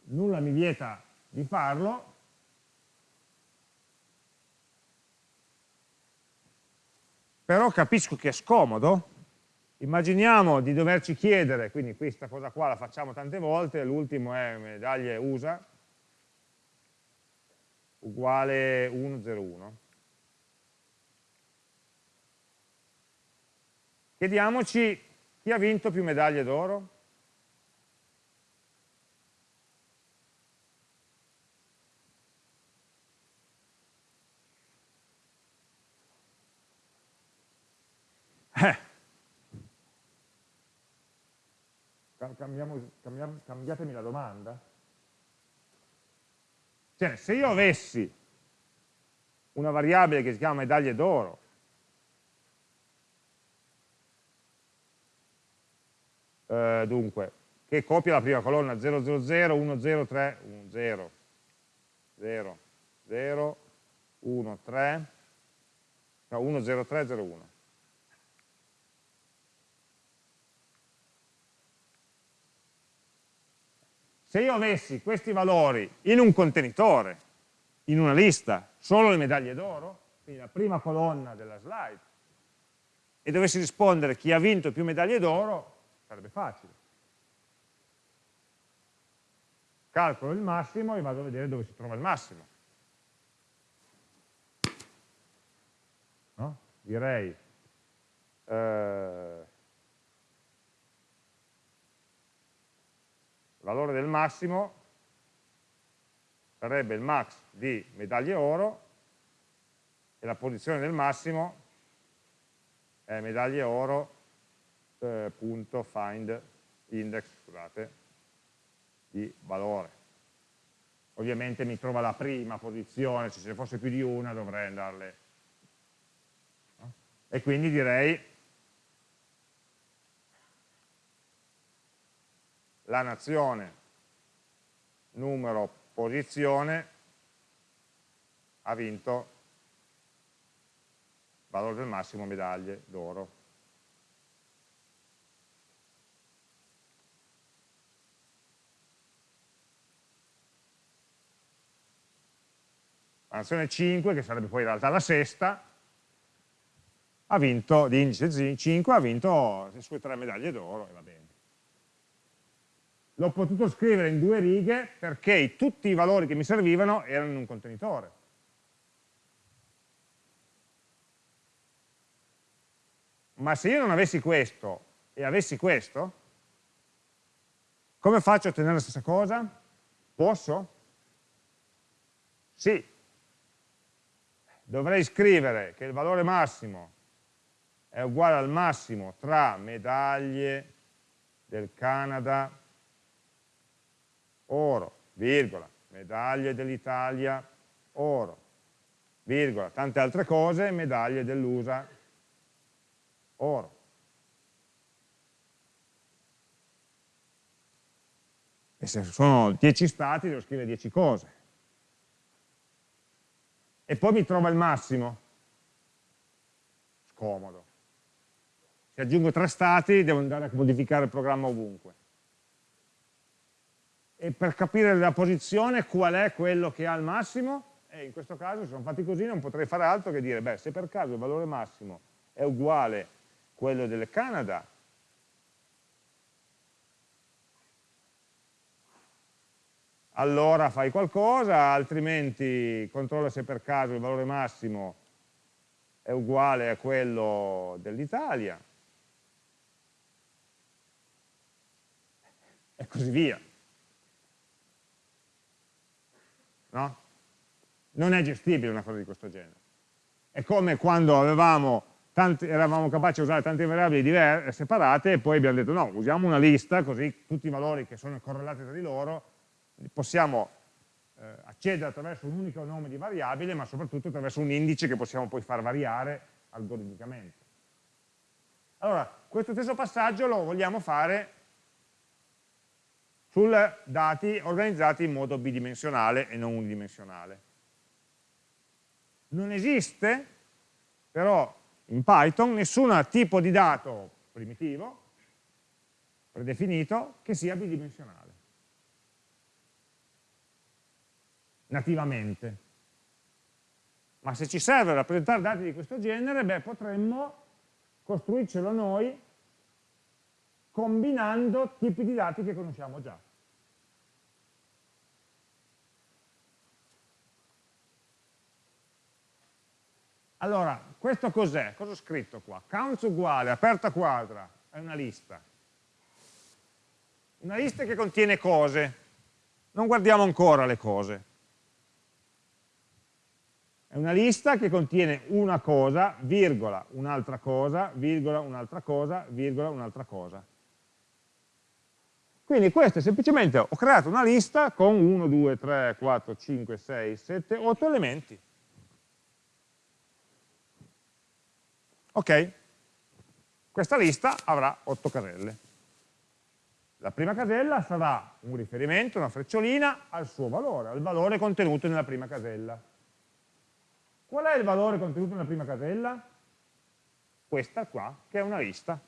Nulla mi vieta di farlo, però capisco che è scomodo. Immaginiamo di doverci chiedere, quindi questa cosa qua la facciamo tante volte, l'ultimo è medaglie USA, uguale 101. Chiediamoci chi ha vinto più medaglie d'oro? Eh. Cambiamo, cambiamo, cambiatemi la domanda. Cioè, se io avessi una variabile che si chiama medaglie d'oro, eh, dunque, che copia la prima colonna 000, 103, 10, 0, 0, 1, 3, no, 10301. Se io avessi questi valori in un contenitore, in una lista, solo le medaglie d'oro, quindi la prima colonna della slide, e dovessi rispondere chi ha vinto più medaglie d'oro, sarebbe facile. Calcolo il massimo e vado a vedere dove si trova il massimo. No? direi eh, valore del massimo sarebbe il max di medaglie oro e la posizione del massimo è medaglie oro eh, punto find index scusate, di valore. Ovviamente mi trova la prima posizione se ce ne fosse più di una dovrei andarle e quindi direi la nazione numero posizione ha vinto valore del massimo medaglie d'oro. La nazione 5, che sarebbe poi in realtà la sesta, ha vinto, di indice 5, ha vinto le sue tre medaglie d'oro e va bene l'ho potuto scrivere in due righe perché tutti i valori che mi servivano erano in un contenitore. Ma se io non avessi questo e avessi questo, come faccio a ottenere la stessa cosa? Posso? Sì. Dovrei scrivere che il valore massimo è uguale al massimo tra medaglie del Canada oro, virgola, medaglie dell'Italia, oro, virgola, tante altre cose, medaglie dell'USA, oro. E se sono 10 stati devo scrivere 10 cose. E poi mi trova il massimo. Scomodo. Se aggiungo 3 stati devo andare a modificare il programma ovunque e per capire la posizione qual è quello che ha il massimo? E in questo caso se sono fatti così non potrei fare altro che dire beh se per caso il valore massimo è uguale a quello del Canada allora fai qualcosa altrimenti controlla se per caso il valore massimo è uguale a quello dell'Italia. E così via no? Non è gestibile una cosa di questo genere. È come quando tanti, eravamo capaci di usare tante variabili separate e poi abbiamo detto no, usiamo una lista così tutti i valori che sono correlati tra di loro possiamo eh, accedere attraverso un unico nome di variabile ma soprattutto attraverso un indice che possiamo poi far variare algoritmicamente. Allora, questo stesso passaggio lo vogliamo fare su dati organizzati in modo bidimensionale e non unidimensionale. Non esiste però in Python nessun tipo di dato primitivo, predefinito, che sia bidimensionale. Nativamente. Ma se ci serve rappresentare dati di questo genere, beh, potremmo costruircelo noi combinando tipi di dati che conosciamo già. Allora, questo cos'è? Cosa ho scritto qua? Counts uguale, aperta quadra, è una lista. Una lista che contiene cose. Non guardiamo ancora le cose. È una lista che contiene una cosa, virgola, un'altra cosa, virgola, un'altra cosa, virgola, un'altra cosa. Quindi questo è semplicemente, ho creato una lista con 1, 2, 3, 4, 5, 6, 7, 8 elementi. Ok? Questa lista avrà 8 caselle. La prima casella sarà un riferimento, una frecciolina, al suo valore, al valore contenuto nella prima casella. Qual è il valore contenuto nella prima casella? Questa qua, che è una lista.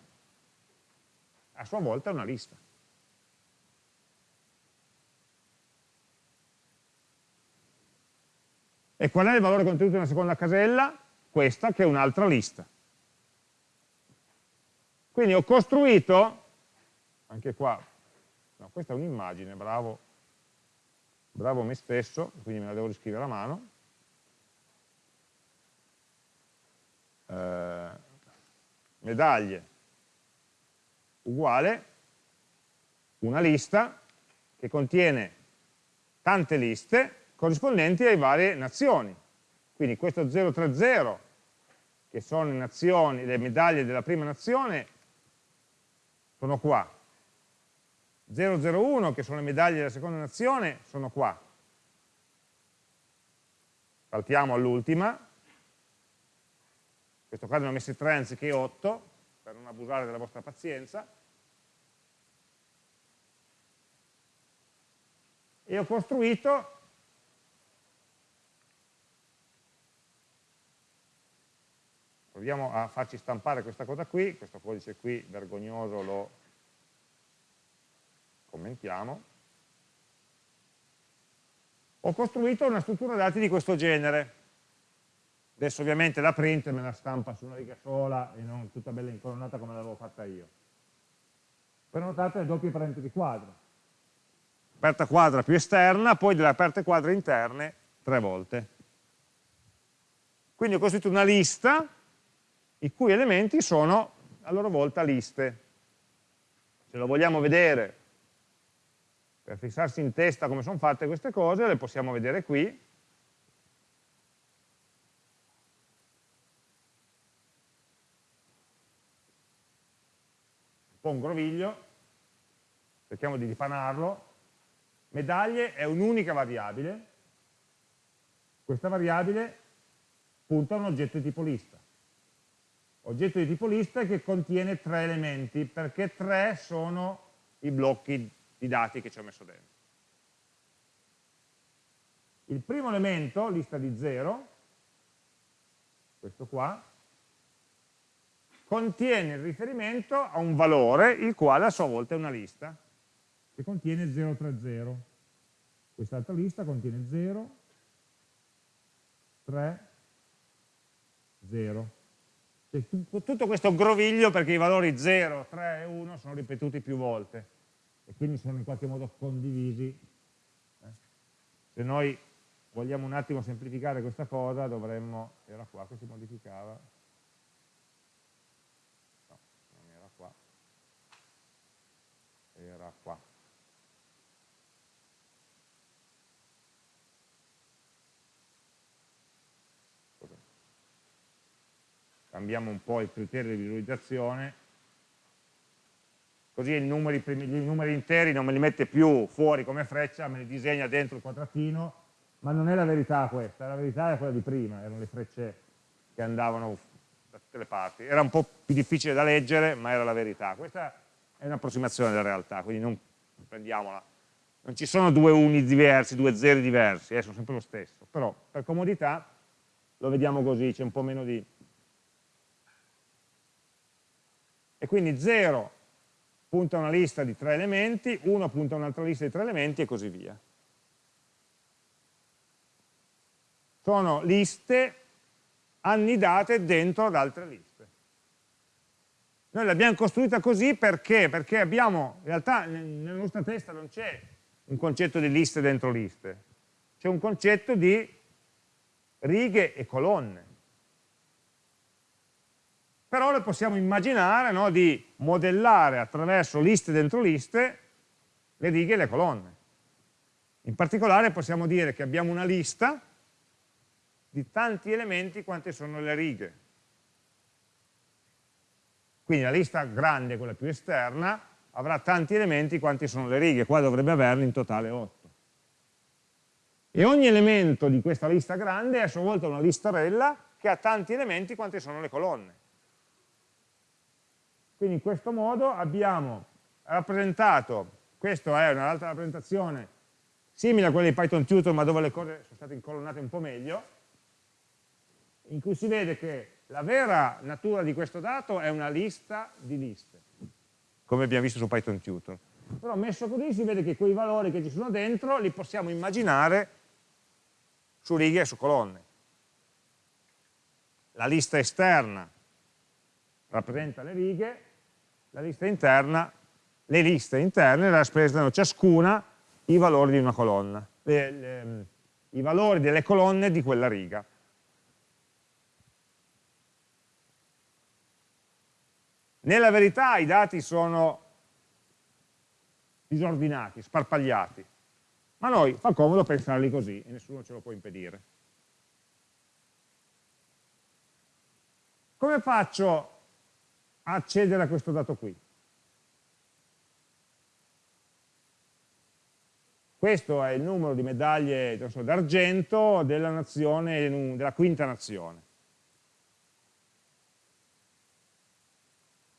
A sua volta è una lista. E qual è il valore contenuto nella seconda casella? Questa, che è un'altra lista. Quindi ho costruito, anche qua, no, questa è un'immagine, bravo, bravo me stesso, quindi me la devo riscrivere a mano. eh, medaglie uguale una lista che contiene tante liste corrispondenti alle varie nazioni. Quindi questo 030, che sono le, nazioni, le medaglie della prima nazione, sono qua. 001, che sono le medaglie della seconda nazione, sono qua. Saltiamo all'ultima. In questo caso ne ho messi 3 anziché 8, per non abusare della vostra pazienza. E ho costruito proviamo a farci stampare questa cosa qui, questo codice qui vergognoso lo commentiamo, ho costruito una struttura dati di questo genere. Adesso ovviamente la print me la stampa su una riga sola e non tutta bella incolonnata come l'avevo fatta io. Per notate le doppie parentesi quadro. Aperta quadra più esterna, poi delle aperte quadre interne tre volte. Quindi ho costruito una lista i cui elementi sono a loro volta liste. Se lo vogliamo vedere per fissarsi in testa come sono fatte queste cose, le possiamo vedere qui. Un po' un groviglio, cerchiamo di ripanarlo. Medaglie è un'unica variabile, questa variabile punta a un oggetto di tipo lista oggetto di tipo lista che contiene tre elementi, perché tre sono i blocchi di dati che ci ho messo dentro. Il primo elemento, lista di 0, questo qua, contiene il riferimento a un valore, il quale a sua volta è una lista, che contiene 030. Quest'altra lista contiene 0, 3, 0 tutto questo groviglio perché i valori 0, 3 e 1 sono ripetuti più volte e quindi sono in qualche modo condivisi. Eh? Se noi vogliamo un attimo semplificare questa cosa dovremmo, era qua che si modificava, no, non era qua, era qua. Cambiamo un po' il criterio di visualizzazione, così i numeri, i numeri interi non me li mette più fuori come freccia, me li disegna dentro il quadratino, ma non è la verità questa, la verità è quella di prima, erano le frecce che andavano da tutte le parti. Era un po' più difficile da leggere, ma era la verità. Questa è un'approssimazione della realtà, quindi non prendiamola. Non ci sono due uni diversi, due zeri diversi, eh, sono sempre lo stesso, però per comodità lo vediamo così, c'è un po' meno di e quindi 0 punta a una lista di tre elementi, 1 punta a un'altra lista di tre elementi e così via. Sono liste annidate dentro ad altre liste. Noi l'abbiamo costruita così perché? Perché abbiamo, in realtà nella nostra testa non c'è un concetto di liste dentro liste, c'è un concetto di righe e colonne però le possiamo immaginare no, di modellare attraverso liste dentro liste le righe e le colonne. In particolare possiamo dire che abbiamo una lista di tanti elementi quante sono le righe. Quindi la lista grande, quella più esterna, avrà tanti elementi quanti sono le righe, qua dovrebbe averne in totale 8. E ogni elemento di questa lista grande è a sua volta una listarella che ha tanti elementi quanti sono le colonne. Quindi in questo modo abbiamo rappresentato, questa è un'altra rappresentazione simile a quella di Python Tutor ma dove le cose sono state incolonnate un po' meglio, in cui si vede che la vera natura di questo dato è una lista di liste, come abbiamo visto su Python Tutor. Però messo così si vede che quei valori che ci sono dentro li possiamo immaginare su righe e su colonne. La lista esterna rappresenta le righe, la lista interna, le liste interne rappresentano ciascuna i valori di una colonna, le, le, i valori delle colonne di quella riga. Nella verità i dati sono disordinati, sparpagliati, ma noi fa comodo pensarli così e nessuno ce lo può impedire. Come faccio accedere a questo dato qui? Questo è il numero di medaglie d'argento della, della quinta nazione.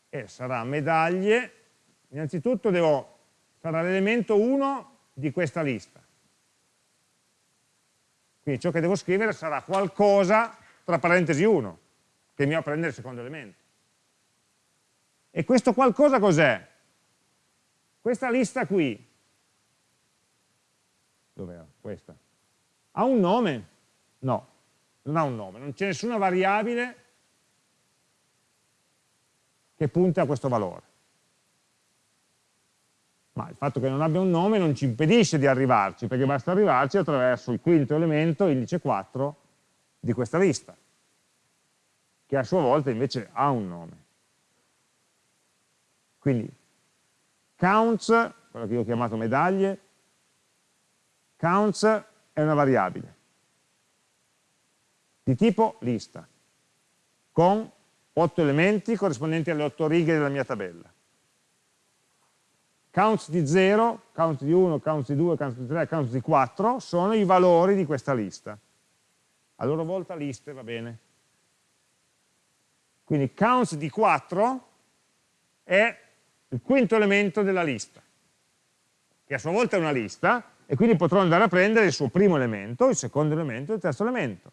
E sarà medaglie, innanzitutto devo, sarà l'elemento 1 di questa lista. Quindi ciò che devo scrivere sarà qualcosa tra parentesi 1, che mi va a prendere il secondo elemento. E questo qualcosa cos'è? Questa lista qui, dov'era? Questa. Ha un nome? No, non ha un nome, non c'è nessuna variabile che punta a questo valore. Ma il fatto che non abbia un nome non ci impedisce di arrivarci, perché basta arrivarci attraverso il quinto elemento, indice 4, di questa lista, che a sua volta invece ha un nome. Quindi counts, quello che io ho chiamato medaglie, counts è una variabile di tipo lista, con 8 elementi corrispondenti alle 8 righe della mia tabella. Counts di 0, counts di 1, counts di 2, counts di 3, counts di 4 sono i valori di questa lista. A loro volta liste, va bene. Quindi counts di 4 è il quinto elemento della lista, che a sua volta è una lista, e quindi potrò andare a prendere il suo primo elemento, il secondo elemento e il terzo elemento.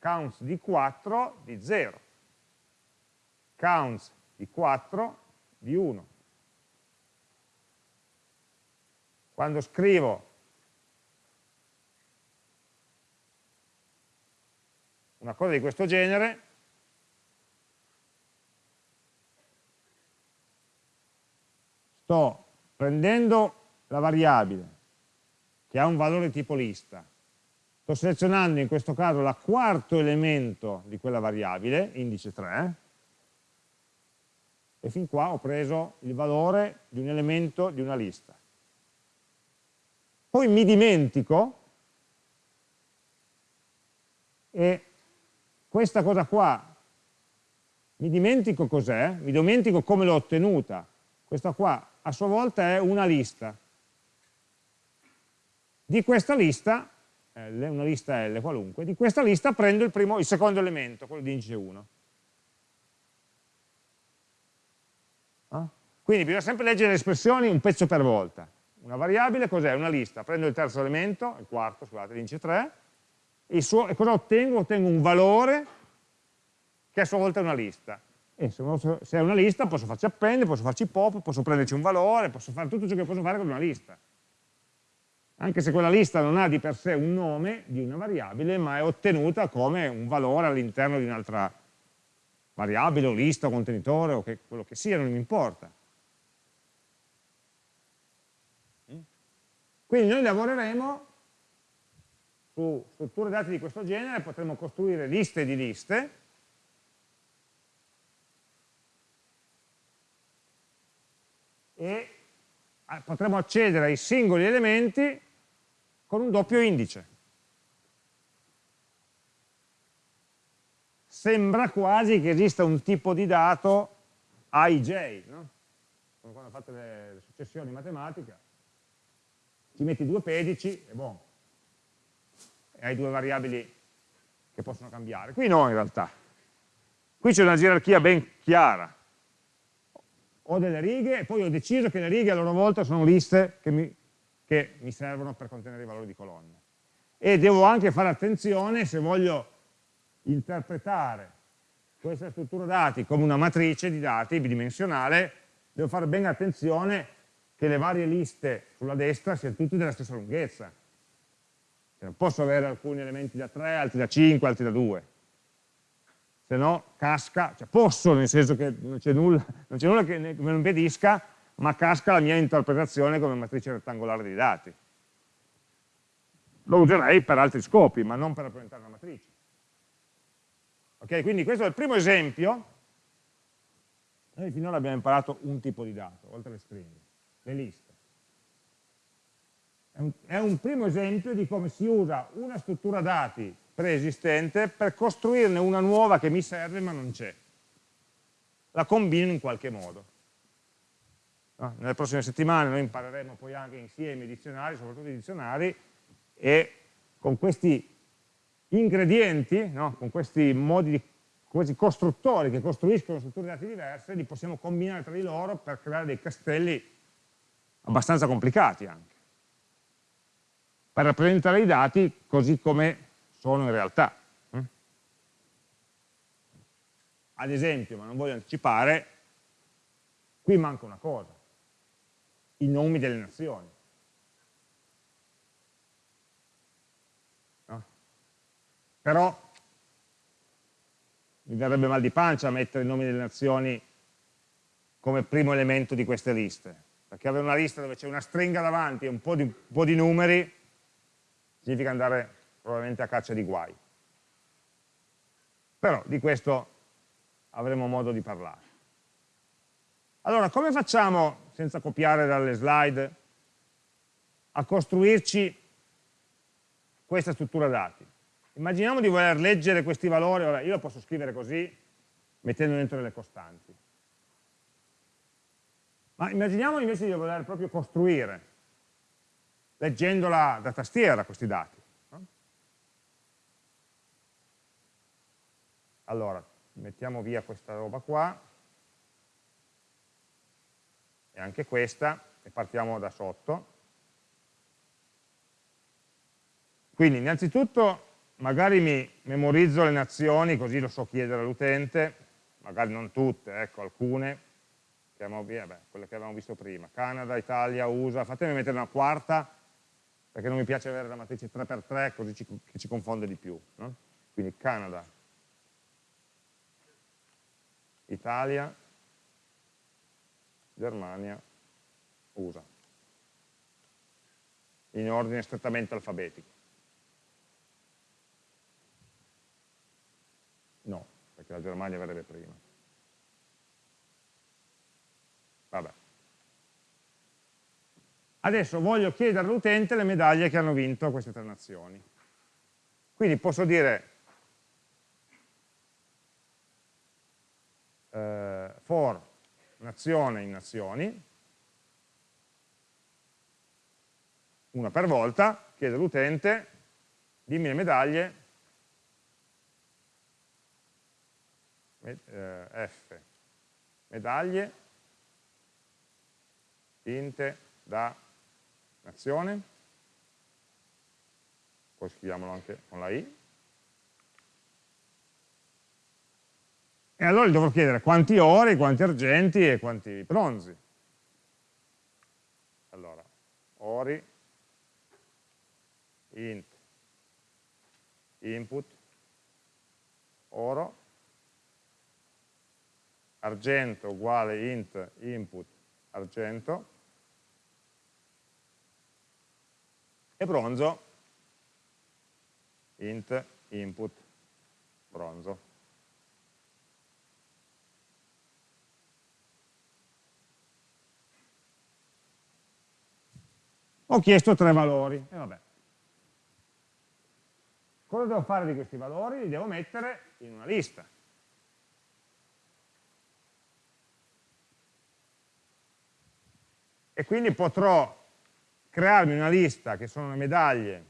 Counts di 4 di 0. Counts di 4 di 1. Quando scrivo una cosa di questo genere, sto prendendo la variabile che ha un valore tipo lista, sto selezionando in questo caso il quarto elemento di quella variabile, indice 3, e fin qua ho preso il valore di un elemento di una lista. Poi mi dimentico e questa cosa qua, mi dimentico cos'è, mi dimentico come l'ho ottenuta, questa qua a sua volta è una lista. Di questa lista, L, una lista L qualunque, di questa lista prendo il, primo, il secondo elemento, quello di indice 1. Ah? Quindi bisogna sempre leggere le espressioni un pezzo per volta. Una variabile cos'è? Una lista. Prendo il terzo elemento, il quarto, scusate, l'indice 3, e, suo, e cosa ottengo? Ottengo un valore che a sua volta è una lista e se, è una lista posso farci appendere, posso farci pop, posso prenderci un valore, posso fare tutto ciò che posso fare con una lista. Anche se quella lista non ha di per sé un nome di una variabile, ma è ottenuta come un valore all'interno di un'altra variabile o lista o contenitore o che, quello che sia, non mi importa. Quindi noi lavoreremo su strutture dati di questo genere, potremo costruire liste di liste, e eh, potremo accedere ai singoli elementi con un doppio indice. Sembra quasi che esista un tipo di dato IJ, no? come quando fate le, successioni matematiche, ci metti due pedici e boh, e hai due variabili che possono cambiare. Qui no in realtà, qui c'è una gerarchia ben chiara, ho delle righe e poi ho deciso che le righe a loro volta sono liste che mi, che mi servono per contenere i valori di colonne. E devo anche fare attenzione se voglio interpretare questa struttura dati come una matrice di dati bidimensionale, devo fare ben attenzione che le varie liste sulla destra siano tutte della stessa lunghezza. Non posso avere alcuni elementi da 3, altri da 5, altri da 2 se no casca, cioè posso nel senso che non c'è nulla, nulla, che me lo impedisca, ma casca la mia interpretazione come matrice rettangolare dei dati. Lo userei per altri scopi, ma non per rappresentare una matrice. Ok, quindi questo è il primo esempio Noi finora abbiamo imparato un tipo di dato, oltre alle stringhe, le liste. È un, è un primo esempio di come si usa una struttura dati preesistente per costruirne una nuova che mi serve ma non c'è. La combino in qualche modo. No? Nelle prossime settimane noi impareremo poi anche insieme i dizionari, soprattutto i dizionari, e con questi ingredienti, no? con questi modi di questi costruttori che costruiscono strutture dati diverse, li possiamo combinare tra di loro per creare dei castelli abbastanza complicati anche, per rappresentare i dati così come sono in realtà. Mm? Ad esempio, ma non voglio anticipare, qui manca una cosa, i nomi delle nazioni. No? Però mi verrebbe mal di pancia mettere i nomi delle nazioni come primo elemento di queste liste, perché avere una lista dove c'è una stringa davanti e un po' di, un po di numeri significa andare probabilmente a caccia di guai. Però di questo avremo modo di parlare. Allora, come facciamo, senza copiare dalle slide, a costruirci questa struttura dati? Immaginiamo di voler leggere questi valori, ora io lo posso scrivere così, mettendo dentro delle costanti. Ma immaginiamo invece di voler proprio costruire, leggendola da tastiera questi dati. No? Allora, mettiamo via questa roba qua, e anche questa, e partiamo da sotto. Quindi innanzitutto magari mi memorizzo le nazioni così lo so chiedere all'utente, magari non tutte, ecco alcune, che abbiamo, beh, quelle che avevamo visto prima, Canada, Italia, USA, fatemi mettere una quarta perché non mi piace avere la matrice 3x3 così ci, ci confonde di più. No? Quindi Canada, Italia, Germania, USA, in ordine strettamente alfabetico. No, perché la Germania verrebbe prima. Vabbè. Adesso voglio chiedere all'utente le medaglie che hanno vinto queste tre nazioni. Quindi posso dire eh, for nazione in nazioni, una per volta, chiedo all'utente, dimmi le medaglie eh, F, medaglie, tinte da nazione, poi scriviamolo anche con la I, e allora gli dovrò chiedere quanti ori, quanti argenti e quanti bronzi. Allora, ori, int, input, oro, argento uguale int input argento e bronzo int input bronzo. Ho chiesto tre valori, e vabbè. Cosa devo fare di questi valori? Li devo mettere in una lista. e quindi potrò crearmi una lista che sono le medaglie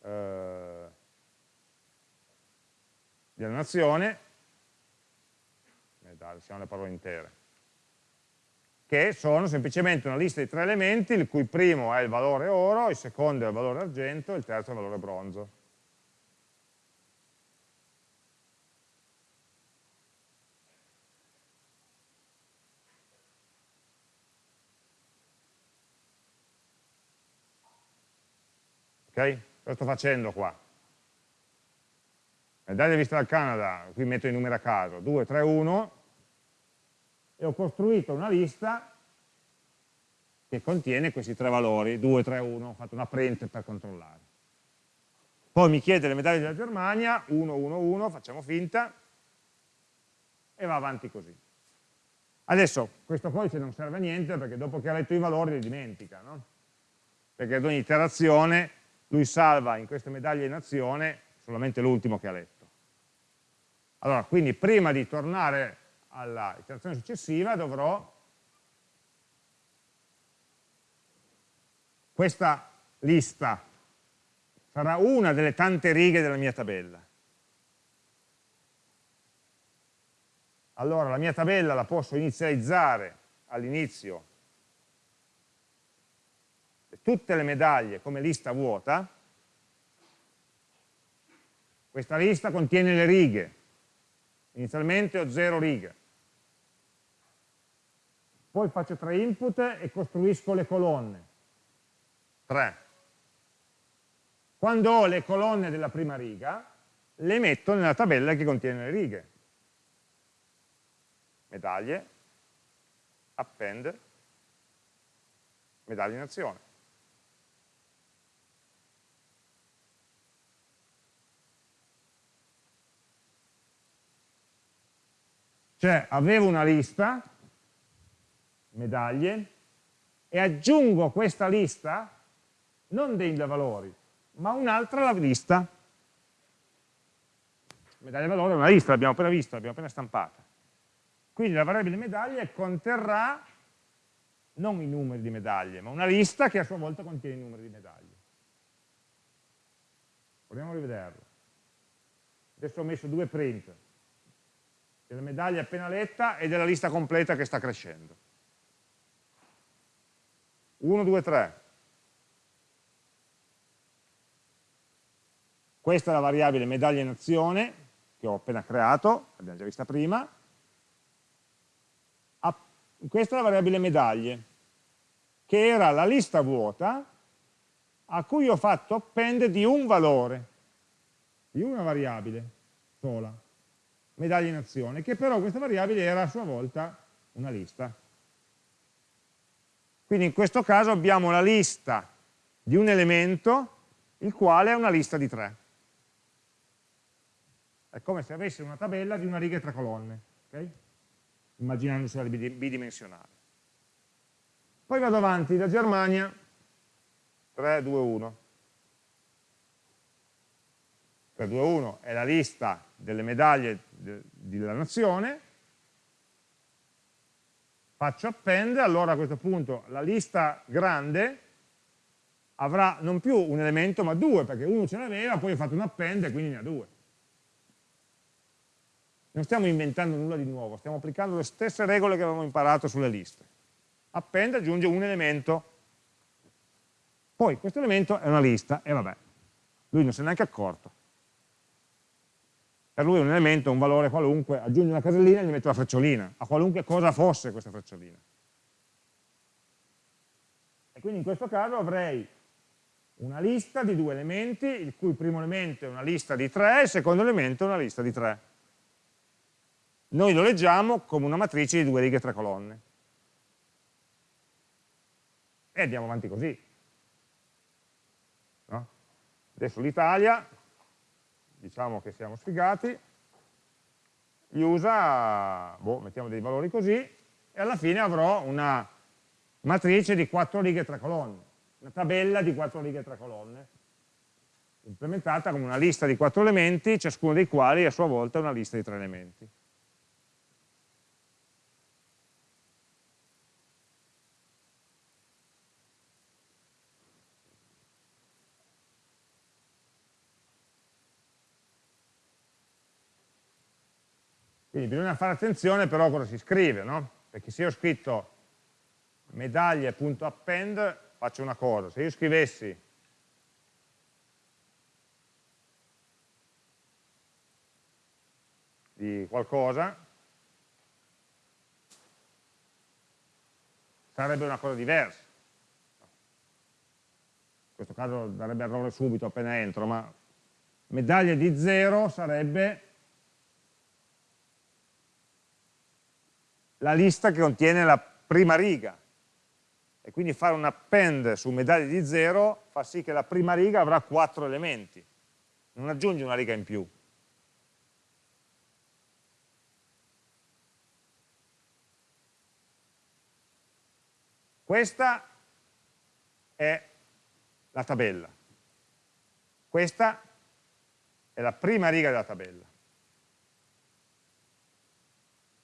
eh, della nazione, medaglie, siamo le parole intere, che sono semplicemente una lista di tre elementi, il cui primo è il valore oro, il secondo è il valore argento e il terzo è il valore bronzo. Ok? Cosa sto facendo qua? Medaglia vista dal Canada, qui metto i numeri a caso, 2, 3, 1, e ho costruito una lista che contiene questi tre valori, 2, 3, 1, ho fatto una print per controllare. Poi mi chiede le medaglie della Germania, 1, 1, 1, facciamo finta, e va avanti così. Adesso questo codice non serve a niente perché dopo che ha letto i valori li dimentica, no? perché ad ogni iterazione lui salva in queste medaglie in azione solamente l'ultimo che ha letto. Allora, quindi prima di tornare alla iterazione successiva dovrò questa lista sarà una delle tante righe della mia tabella. Allora la mia tabella la posso inizializzare all'inizio tutte le medaglie come lista vuota, questa lista contiene le righe, inizialmente ho zero righe, poi faccio tre input e costruisco le colonne, tre. Quando ho le colonne della prima riga, le metto nella tabella che contiene le righe. Medaglie, append, medaglie in azione. Cioè avevo una lista, medaglie, e aggiungo questa lista, non dei valori, ma un'altra lista. Medaglia valore è una lista, l'abbiamo appena vista, l'abbiamo appena stampata. Quindi la variabile medaglie conterrà non i numeri di medaglie, ma una lista che a sua volta contiene i numeri di medaglie. Proviamo a rivederlo. Adesso ho messo due print della medaglia appena letta e della lista completa che sta crescendo. 1, 2, 3. Questa è la variabile medaglia in azione che ho appena creato, l'abbiamo già vista prima. Questa è la variabile medaglie, che era la lista vuota a cui ho fatto append di un valore, di una variabile sola medaglie in azione, che però questa variabile era a sua volta una lista. Quindi in questo caso abbiamo la lista di un elemento, il quale è una lista di tre. È come se avessi una tabella di una riga e tre colonne, okay? immaginandosela bidimensionale. Poi vado avanti da Germania, 3, 2, 1. 3, 2, 1 è la lista delle medaglie della nazione, faccio append, allora a questo punto la lista grande avrà non più un elemento ma due, perché uno ce l'aveva, poi ho fatto un append e quindi ne ha due. Non stiamo inventando nulla di nuovo, stiamo applicando le stesse regole che avevamo imparato sulle liste. Append aggiunge un elemento, poi questo elemento è una lista, e vabbè, lui non si è neanche accorto per lui un elemento, un valore qualunque, aggiunge una casellina e gli metto la frecciolina, a qualunque cosa fosse questa frecciolina. E quindi in questo caso avrei una lista di due elementi, il cui primo elemento è una lista di tre il secondo elemento è una lista di tre. Noi lo leggiamo come una matrice di due righe e tre colonne. E andiamo avanti così. No? Adesso l'Italia diciamo che siamo sfigati, gli usa, boh, mettiamo dei valori così, e alla fine avrò una matrice di 4 righe e 3 colonne, una tabella di 4 righe e 3 colonne, implementata come una lista di 4 elementi, ciascuno dei quali a sua volta è una lista di 3 elementi. Quindi bisogna fare attenzione però a cosa si scrive, no? Perché se io ho scritto medaglie.append faccio una cosa, se io scrivessi di qualcosa sarebbe una cosa diversa. In questo caso darebbe errore subito appena entro, ma medaglia di 0 sarebbe la lista che contiene la prima riga. E quindi fare un append su medaglie di 0 fa sì che la prima riga avrà 4 elementi. Non aggiungi una riga in più. Questa è la tabella. Questa è la prima riga della tabella.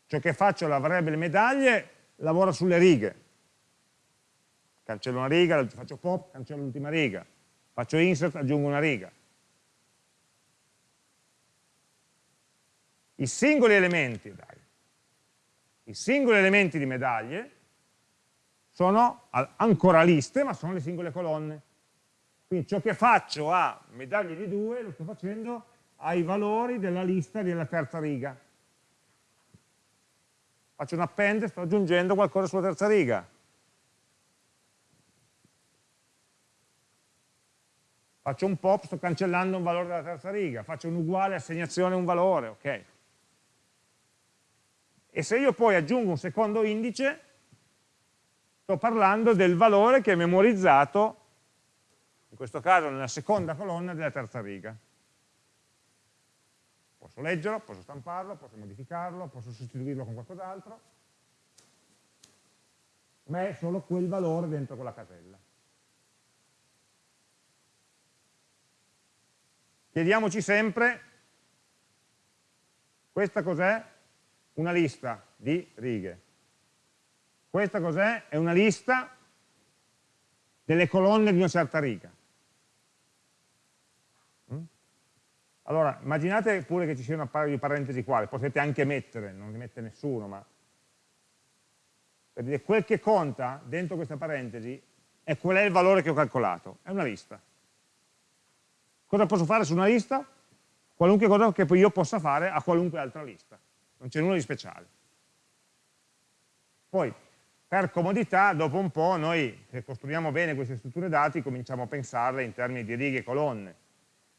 Ciò che faccio la variabile medaglie lavora sulle righe. Cancello una riga, faccio pop, cancello l'ultima riga. Faccio insert, aggiungo una riga. I singoli elementi, dai, i singoli elementi di medaglie sono ancora liste, ma sono le singole colonne. Quindi ciò che faccio a medaglie di 2 lo sto facendo ai valori della lista della terza riga. Faccio un append, sto aggiungendo qualcosa sulla terza riga. Faccio un pop, sto cancellando un valore della terza riga. Faccio un uguale, assegnazione, un valore, ok. E se io poi aggiungo un secondo indice, sto parlando del valore che è memorizzato in questo caso nella seconda colonna della terza riga. Posso leggerlo, posso stamparlo, posso modificarlo, posso sostituirlo con qualcos'altro, ma è solo quel valore dentro quella casella. Chiediamoci sempre, questa cos'è? Una lista di righe. Questa cos'è? È una lista delle colonne di una certa riga. Allora, immaginate pure che ci sia un paio di parentesi qua, le potete anche mettere, non ne mette nessuno, ma per dire quel che conta dentro questa parentesi è qual è il valore che ho calcolato, è una lista. Cosa posso fare su una lista? Qualunque cosa che io possa fare a qualunque altra lista, non c'è nulla di speciale. Poi, per comodità, dopo un po' noi, se costruiamo bene queste strutture dati, cominciamo a pensarle in termini di righe e colonne,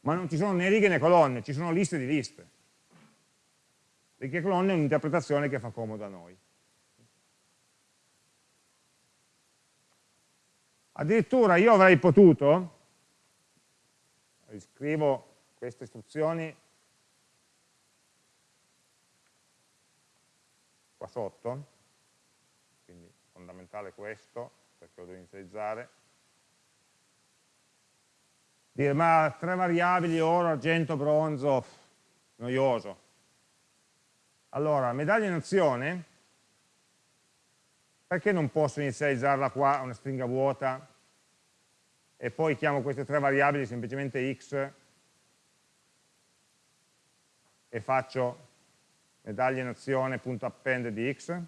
ma non ci sono né righe né colonne, ci sono liste di liste. Righe e colonne è un'interpretazione che fa comodo a noi. Addirittura io avrei potuto, riscrivo queste istruzioni qua sotto, quindi fondamentale questo, perché lo devo inizializzare, dire ma tre variabili, oro, argento, bronzo, noioso. Allora, medaglia in azione, perché non posso inizializzarla qua una stringa vuota e poi chiamo queste tre variabili semplicemente x e faccio medaglia in azione.append di x?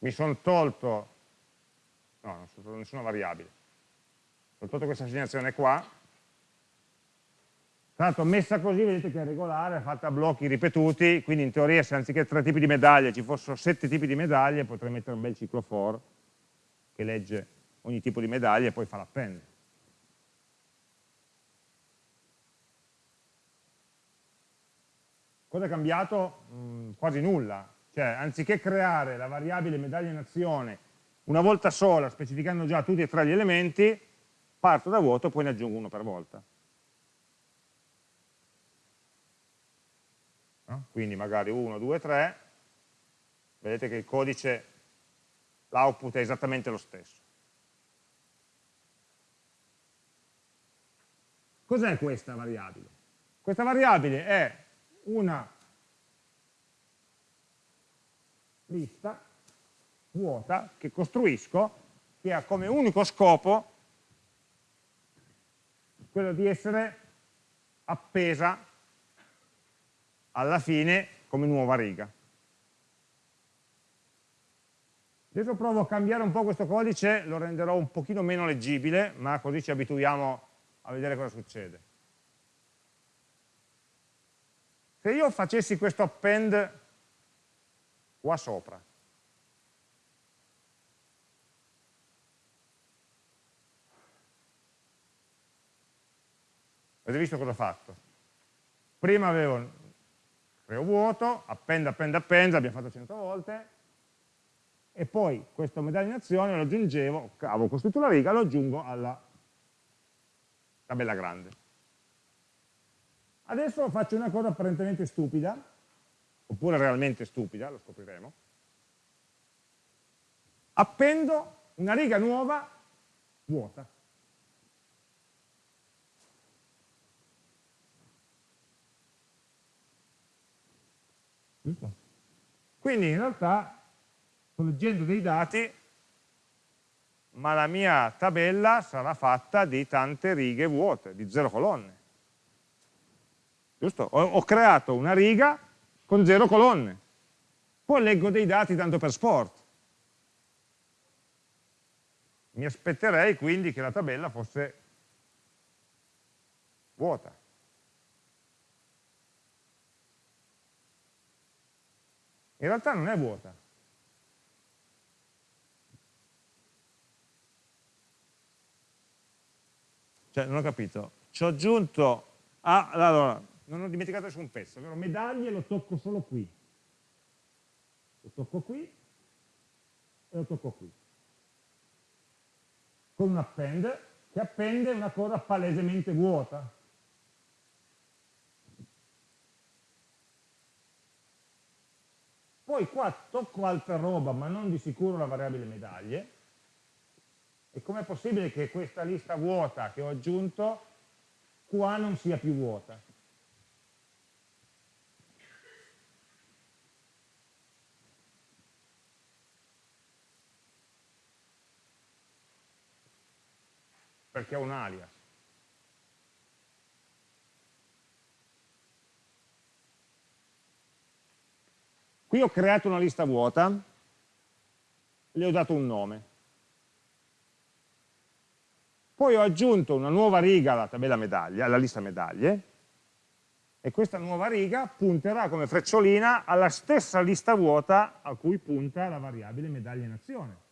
Mi sono tolto, no, non sono tolto nessuna variabile, ho tolto questa assegnazione qua, tra l'altro messa così vedete che è regolare, è fatta a blocchi ripetuti, quindi in teoria se anziché tre tipi di medaglie ci fossero sette tipi di medaglie potrei mettere un bel ciclo for che legge ogni tipo di medaglia e poi fa l'append. Cosa è cambiato? Mm, quasi nulla, cioè anziché creare la variabile medaglia in azione una volta sola, specificando già tutti e tre gli elementi, parto da vuoto e poi ne aggiungo uno per volta. No? Quindi magari 1, 2, 3, vedete che il codice, l'output è esattamente lo stesso. Cos'è questa variabile? Questa variabile è una lista vuota che costruisco che ha come unico scopo quello di essere appesa alla fine come nuova riga. Adesso provo a cambiare un po' questo codice, lo renderò un pochino meno leggibile, ma così ci abituiamo a vedere cosa succede. Se io facessi questo append qua sopra. Avete visto cosa ho fatto? Prima avevo creo vuoto, append, append, append, l'abbiamo fatto 100 volte, e poi questo medaglia in azione lo aggiungevo, avevo costruito una riga, lo aggiungo alla tabella grande. Adesso faccio una cosa apparentemente stupida, oppure realmente stupida, lo scopriremo. Appendo una riga nuova vuota. Quindi in realtà sto leggendo dei dati, ma la mia tabella sarà fatta di tante righe vuote, di zero colonne. Giusto? Ho, ho creato una riga con zero colonne. Poi leggo dei dati tanto per sport. Mi aspetterei quindi che la tabella fosse vuota. In realtà non è vuota. Cioè, non ho capito. Ci ho aggiunto... Ah, allora, non ho dimenticato nessun pezzo, ovvero medaglie lo tocco solo qui. Lo tocco qui e lo tocco qui. Con un append che appende una cosa palesemente vuota. Poi qua tocco altra roba, ma non di sicuro la variabile medaglie. E com'è possibile che questa lista vuota che ho aggiunto qua non sia più vuota? Perché ho un alias. Qui ho creato una lista vuota, le ho dato un nome. Poi ho aggiunto una nuova riga alla tabella medaglia, alla lista medaglie, e questa nuova riga punterà come frecciolina alla stessa lista vuota a cui punta la variabile medaglia in azione.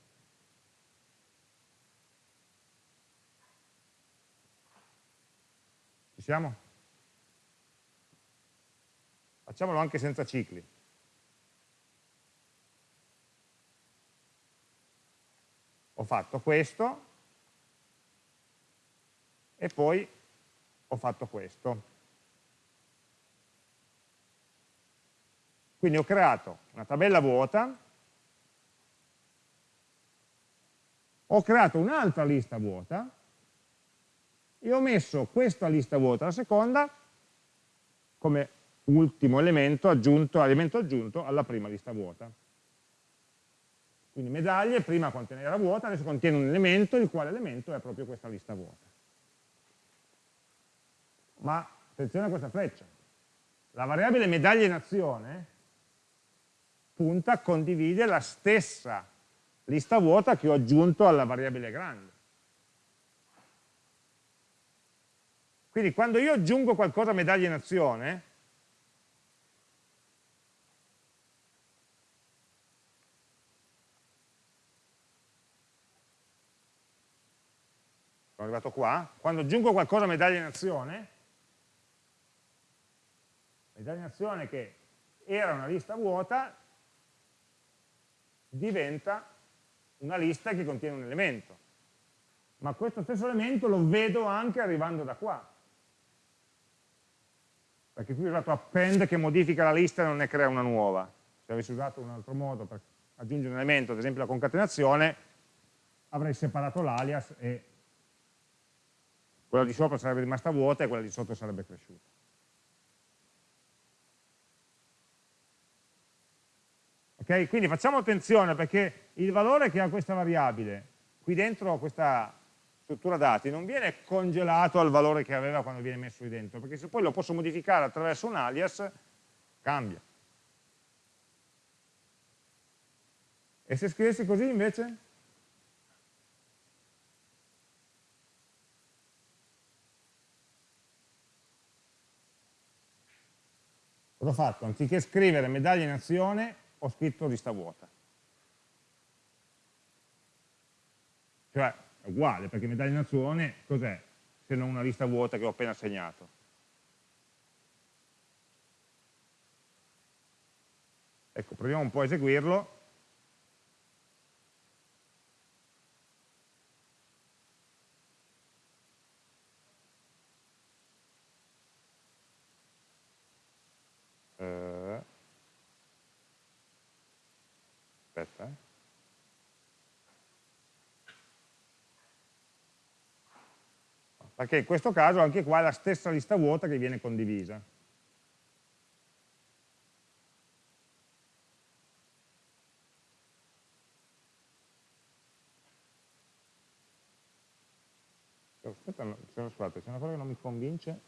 Siamo? Facciamolo anche senza cicli. ho fatto questo e poi ho fatto questo. Quindi ho creato una tabella vuota, ho creato un'altra lista vuota e ho messo questa lista vuota, la seconda, come ultimo elemento aggiunto, elemento aggiunto alla prima lista vuota. Quindi medaglie prima conteneva vuota, adesso contiene un elemento, il quale elemento è proprio questa lista vuota. Ma attenzione a questa freccia. La variabile medaglia in azione punta, condivide la stessa lista vuota che ho aggiunto alla variabile grande. Quindi quando io aggiungo qualcosa a medaglia in azione, sono arrivato qua, quando aggiungo qualcosa a medaglia in azione, medaglia in azione che era una lista vuota, diventa una lista che contiene un elemento. Ma questo stesso elemento lo vedo anche arrivando da qua. Perché qui ho usato append che modifica la lista e non ne crea una nuova. Se avessi usato un altro modo per aggiungere un elemento, ad esempio la concatenazione, avrei separato l'alias e quella di sopra sarebbe rimasta vuota e quella di sotto sarebbe cresciuta. Ok? Quindi facciamo attenzione perché il valore che ha questa variabile qui dentro questa struttura dati non viene congelato al valore che aveva quando viene messo lì dentro, perché se poi lo posso modificare attraverso un alias, cambia. E se scrivessi così invece? Cosa ho fatto? Anziché scrivere medaglia in azione, ho scritto lista vuota. Cioè, uguale, perché medaglia in azione cos'è se non una lista vuota che ho appena segnato? Ecco, proviamo un po' a eseguirlo. Eh. Aspetta, eh. Perché in questo caso anche qua è la stessa lista vuota che viene condivisa. Aspetta, scusate, c'è una cosa che non mi convince.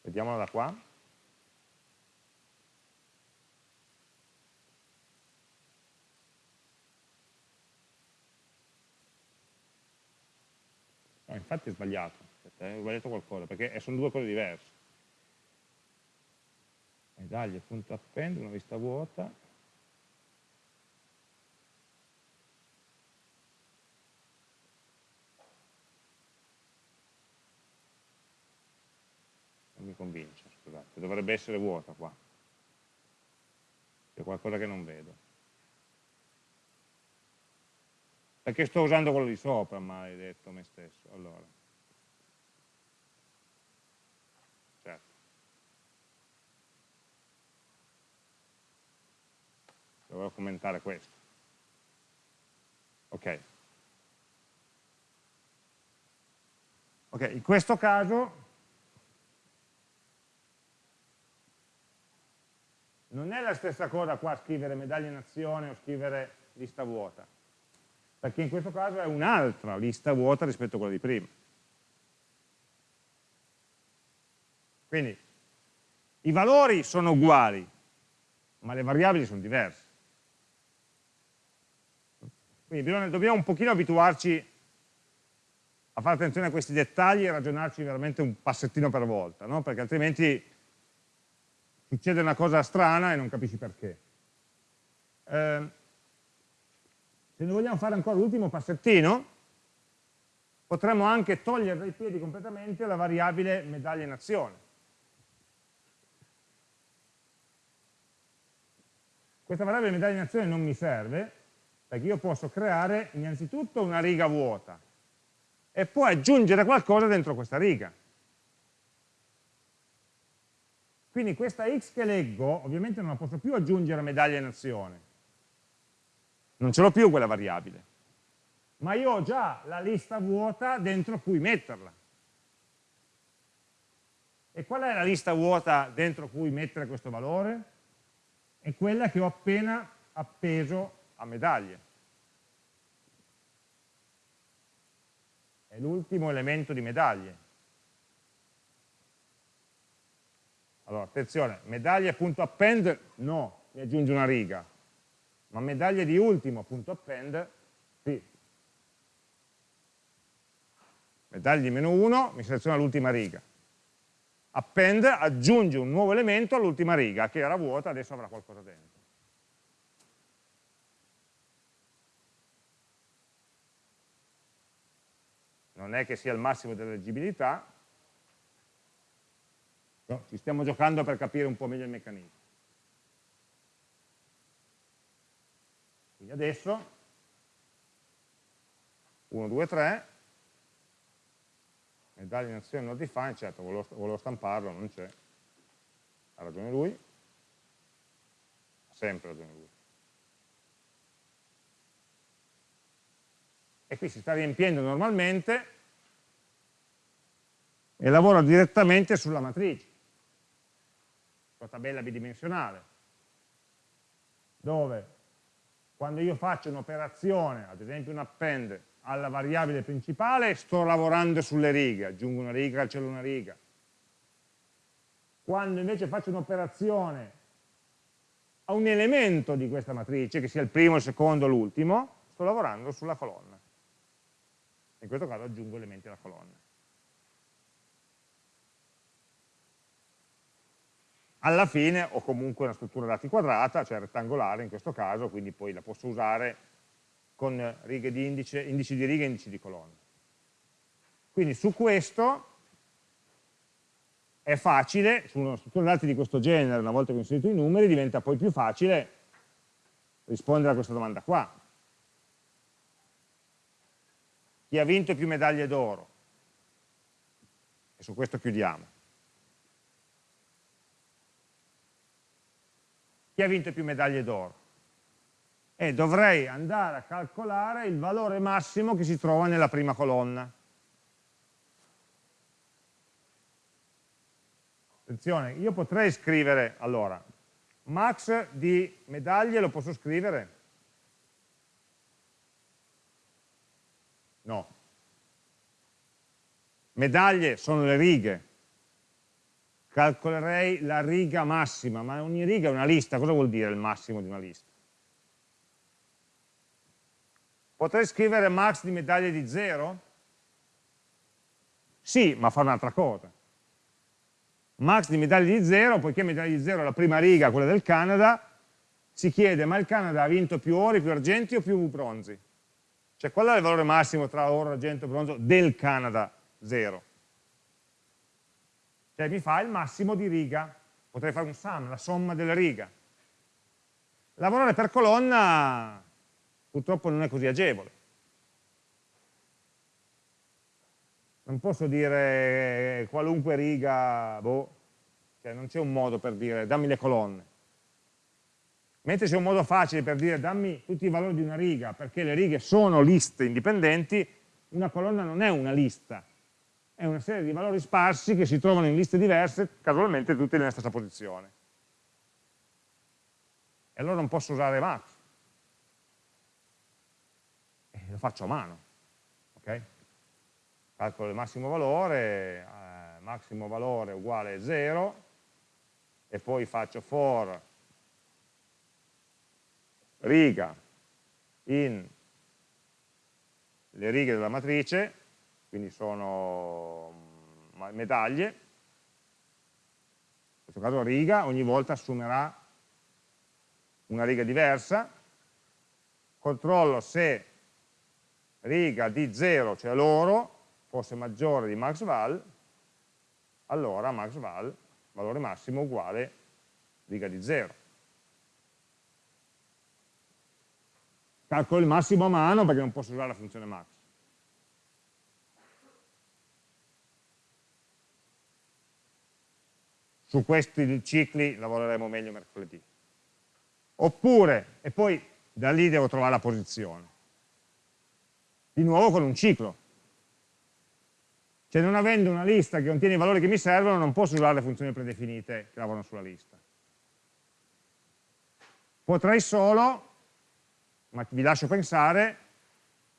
Vediamola da qua. Infatti è sbagliato, ho sbagliato qualcosa, perché sono due cose diverse. Medaglie, punto append, una lista vuota. Non mi convince, scusate, dovrebbe essere vuota qua. C'è qualcosa che non vedo. Perché sto usando quello di sopra, maledetto me stesso. Allora. Certo. Dovevo commentare questo. Ok. Ok, in questo caso non è la stessa cosa qua scrivere medaglia in azione o scrivere lista vuota perché in questo caso è un'altra lista vuota rispetto a quella di prima. Quindi i valori sono uguali, ma le variabili sono diverse. Quindi bisogna, dobbiamo un pochino abituarci a fare attenzione a questi dettagli e ragionarci veramente un passettino per volta, no? perché altrimenti succede una cosa strana e non capisci perché. Eh, se ne vogliamo fare ancora l'ultimo passettino, potremmo anche togliere dai piedi completamente la variabile medaglia in azione. Questa variabile medaglia in azione non mi serve, perché io posso creare innanzitutto una riga vuota e poi aggiungere qualcosa dentro questa riga. Quindi questa x che leggo, ovviamente non la posso più aggiungere a medaglia in azione, non ce l'ho più quella variabile, ma io ho già la lista vuota dentro cui metterla. E qual è la lista vuota dentro cui mettere questo valore? È quella che ho appena appeso a medaglie. È l'ultimo elemento di medaglie. Allora, attenzione, medaglie.append no, mi aggiunge una riga ma medaglia di ultimo, punto append, sì. Medaglia di meno 1, mi seleziona l'ultima riga. Append aggiunge un nuovo elemento all'ultima riga, che era vuota, adesso avrà qualcosa dentro. Non è che sia il massimo della leggibilità, no, ci stiamo giocando per capire un po' meglio il meccanismo. Quindi adesso. 1, 2, 3, medaglia in azione not defined, certo volevo, volevo stamparlo, non c'è, ha ragione lui, ha sempre ragione lui. E qui si sta riempiendo normalmente e lavora direttamente sulla matrice, sulla tabella bidimensionale, dove quando io faccio un'operazione, ad esempio un append alla variabile principale, sto lavorando sulle righe, aggiungo una riga, cancello una riga. Quando invece faccio un'operazione a un elemento di questa matrice, che sia il primo, il secondo, l'ultimo, sto lavorando sulla colonna. In questo caso aggiungo elementi alla colonna. Alla fine ho comunque una struttura dati quadrata, cioè rettangolare in questo caso, quindi poi la posso usare con righe di indice, indici di righe e indici di colonne. Quindi su questo è facile, su una struttura dati di questo genere, una volta che ho inserito i numeri, diventa poi più facile rispondere a questa domanda qua. Chi ha vinto più medaglie d'oro? E su questo chiudiamo. Chi ha vinto più medaglie d'oro? e dovrei andare a calcolare il valore massimo che si trova nella prima colonna. Attenzione, io potrei scrivere, allora, max di medaglie lo posso scrivere? No. Medaglie sono le righe. Calcolerei la riga massima, ma ogni riga è una lista. Cosa vuol dire il massimo di una lista? Potrei scrivere max di medaglie di 0? Sì, ma fa un'altra cosa. Max di medaglie di 0, poiché medaglie di 0 è la prima riga, quella del Canada, si chiede ma il Canada ha vinto più ori, più argenti o più bronzi? Cioè qual è il valore massimo tra oro, argento e bronzo del Canada 0? Cioè mi fa il massimo di riga, potrei fare un sum, la somma delle righe. Lavorare per colonna purtroppo non è così agevole. Non posso dire qualunque riga, boh, cioè non c'è un modo per dire dammi le colonne. Mentre c'è un modo facile per dire dammi tutti i valori di una riga, perché le righe sono liste indipendenti, una colonna non è una lista, è una serie di valori sparsi che si trovano in liste diverse, casualmente tutti nella stessa posizione. E allora non posso usare max. E lo faccio a mano. Okay? Calcolo il massimo valore, eh, massimo valore uguale 0, e poi faccio for riga in le righe della matrice, quindi sono medaglie, in questo caso riga ogni volta assumerà una riga diversa, controllo se riga di 0, cioè l'oro, fosse maggiore di maxval, allora maxval, valore massimo, uguale riga di 0. calcolo il massimo a mano perché non posso usare la funzione max. Su questi cicli lavoreremo meglio mercoledì. Oppure, e poi da lì devo trovare la posizione. Di nuovo con un ciclo. Cioè non avendo una lista che contiene i valori che mi servono, non posso usare le funzioni predefinite che lavorano sulla lista. Potrei solo ma vi lascio pensare,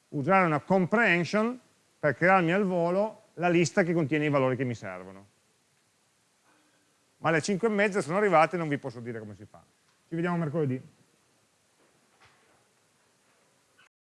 usare una comprehension per crearmi al volo la lista che contiene i valori che mi servono. Ma alle 5 e mezza sono arrivate e non vi posso dire come si fa. Ci vediamo mercoledì.